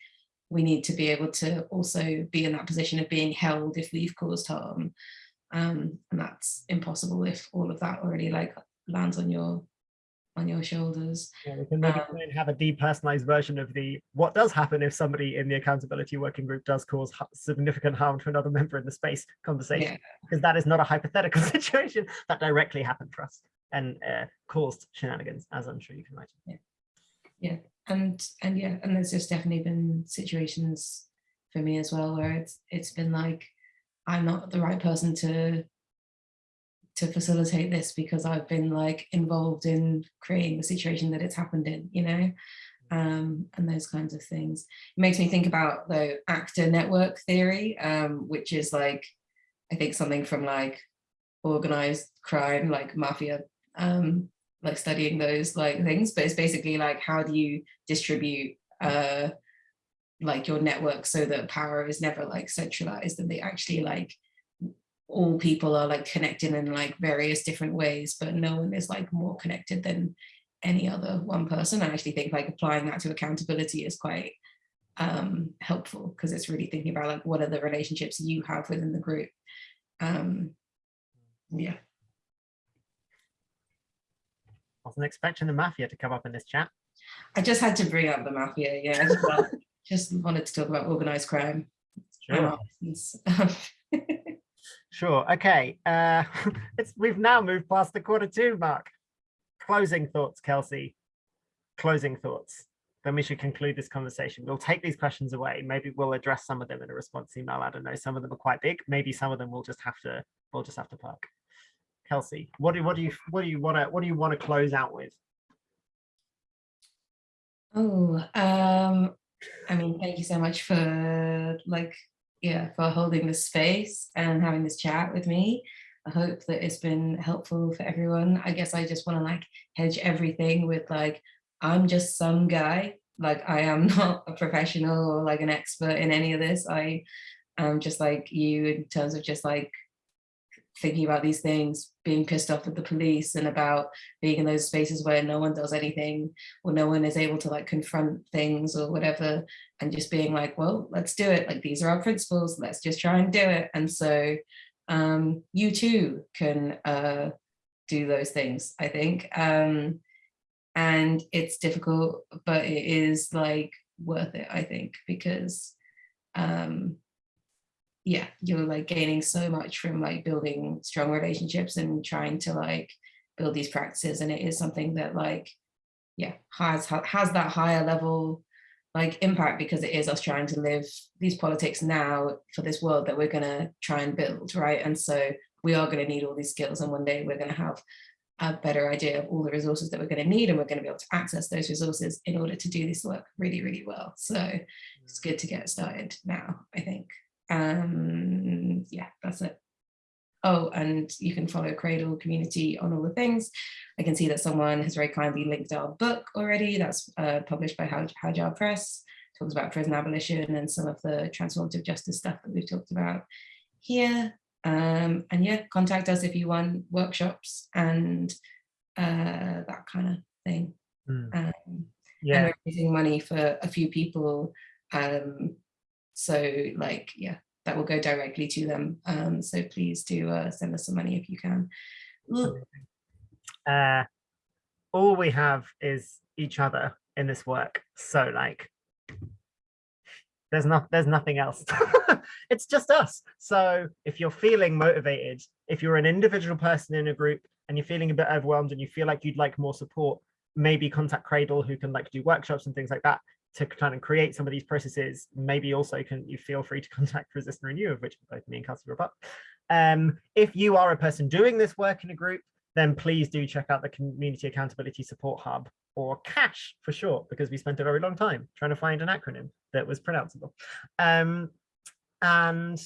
we need to be able to also be in that position of being held if we've caused harm. Um, and that's impossible if all of that already like lands on your on your shoulders. Yeah, we can maybe um, have a depersonalized version of the what does happen if somebody in the accountability working group does cause significant harm to another member in the space conversation, yeah. because that is not a hypothetical situation that directly happened for us and uh, caused shenanigans, as I'm sure you can imagine. Yeah yeah and and yeah and there's just definitely been situations for me as well where it's it's been like i'm not the right person to to facilitate this because i've been like involved in creating the situation that it's happened in you know? Um, and those kinds of things. It makes me think about the actor network theory um, which is like i think something from like organized crime like mafia um, like studying those like things, but it's basically like how do you distribute uh like your network so that power is never like centralized and they actually like all people are like connected in like various different ways, but no one is like more connected than any other one person. I actually think like applying that to accountability is quite um, helpful because it's really thinking about like what are the relationships you have within the group. Um, yeah. I wasn't expecting the mafia to come up in this chat. I just had to bring up the mafia. Yeah, I just, wanted, just wanted to talk about organized crime. Sure. sure. Okay. Uh, it's we've now moved past the quarter two mark. Closing thoughts, Kelsey. Closing thoughts. Then we should conclude this conversation. We'll take these questions away. Maybe we'll address some of them in a response email. I don't know. Some of them are quite big. Maybe some of them we'll just have to we'll just have to park. Kelsey, what do what do you what do you want to what do you want to close out with? Oh, um, I mean, thank you so much for like, yeah, for holding this space and having this chat with me. I hope that it's been helpful for everyone. I guess I just want to like hedge everything with like, I'm just some guy. Like I am not a professional or like an expert in any of this. I am just like you in terms of just like thinking about these things, being pissed off at the police and about being in those spaces where no one does anything or no one is able to like confront things or whatever and just being like, well, let's do it. Like these are our principles, let's just try and do it. And so um, you too can uh, do those things, I think. Um, and it's difficult, but it is like worth it, I think, because um, yeah, you're like gaining so much from like building strong relationships and trying to like build these practices. And it is something that like, yeah, has, has that higher level like impact because it is us trying to live these politics now for this world that we're gonna try and build, right? And so we are gonna need all these skills and one day we're gonna have a better idea of all the resources that we're going to need and we're going to be able to access those resources in order to do this work really, really well. So it's mm. good to get started now, I think. Um, yeah, that's it. Oh, and you can follow Cradle community on all the things. I can see that someone has very kindly linked our book already. That's uh, published by Hajar Press. Talks about prison abolition and some of the transformative justice stuff that we've talked about here. Um, and yeah, contact us if you want workshops and uh, that kind of thing. Mm. Um, yeah. And we're raising money for a few people um, so like, yeah, that will go directly to them. Um, so please do uh, send us some money if you can. Uh, all we have is each other in this work. So like, there's not there's nothing else it's just us so if you're feeling motivated if you're an individual person in a group and you're feeling a bit overwhelmed and you feel like you'd like more support maybe contact cradle who can like do workshops and things like that to kind of create some of these processes, maybe also can you feel free to contact Resist and Renew, of which both me and Kelsey were part. Um, if you are a person doing this work in a group, then please do check out the Community Accountability Support Hub or CASH for short, because we spent a very long time trying to find an acronym that was pronounceable. Um, and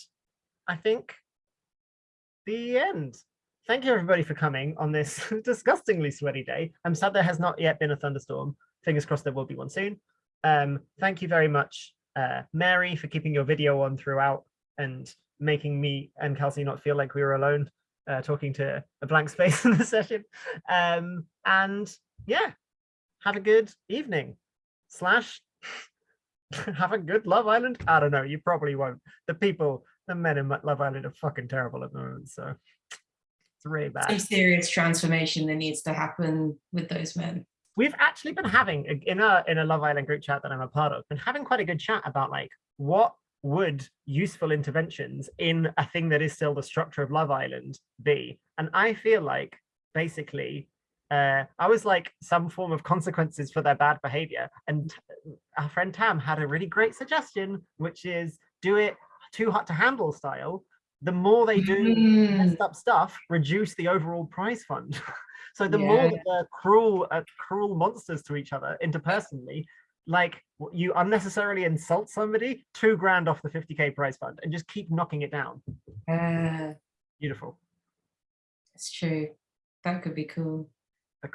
I think the end. Thank you everybody for coming on this disgustingly sweaty day. I'm sad there has not yet been a thunderstorm. Fingers crossed there will be one soon. Um, thank you very much, uh, Mary, for keeping your video on throughout and making me and Kelsey not feel like we were alone uh, talking to a blank space in the session. Um, and yeah, have a good evening slash have a good Love Island. I don't know, you probably won't. The people, the men in Love Island are fucking terrible at the moment, so it's really bad. Some serious transformation that needs to happen with those men we've actually been having in a in a Love Island group chat that I'm a part of, been having quite a good chat about like what would useful interventions in a thing that is still the structure of Love Island be? And I feel like basically uh, I was like some form of consequences for their bad behavior. And our friend Tam had a really great suggestion, which is do it too hot to handle style. The more they do mm. messed up stuff, reduce the overall prize fund. So the yeah. more that they're cruel, uh, cruel monsters to each other interpersonally, like you unnecessarily insult somebody, two grand off the 50k prize fund, and just keep knocking it down. Uh, Beautiful. It's true. That could be cool.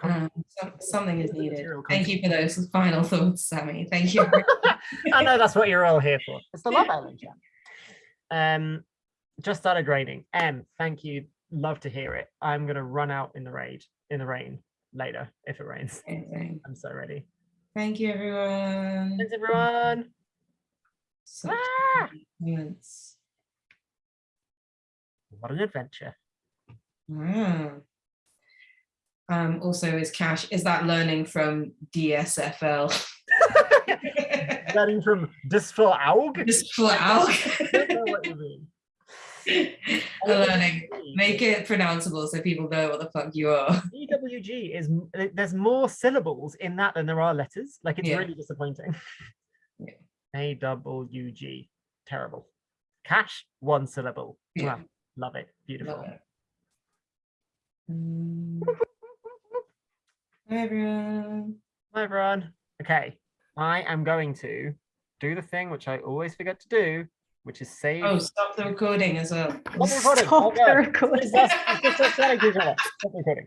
Um, something is needed. Thank you for those final thoughts, Sammy. Thank you. I know that's what you're all here for. It's the Love Island chat. Um, just started raining. M, thank you. Love to hear it. I'm gonna run out in the rain in the rain later if it rains. Amazing. I'm so ready. Thank you, everyone. Thanks everyone. Such Ah! What an adventure. Wow. Um, also, is Cash, is that learning from DSFL? Starting from Disful Aug. learning. Make it pronounceable so people know what the fuck you are. AWG is there's more syllables in that than there are letters. Like it's Yeah. really disappointing. Yeah. A double U G. Terrible. Cash, one syllable. Yeah. Mwah. Love it. Beautiful. Love it. Um, Hi, everyone. Hi everyone. Okay. I am going to do the thing which I always forget to do, which is save. Oh, stop the recording as well. Stop the recording. Stop the recording.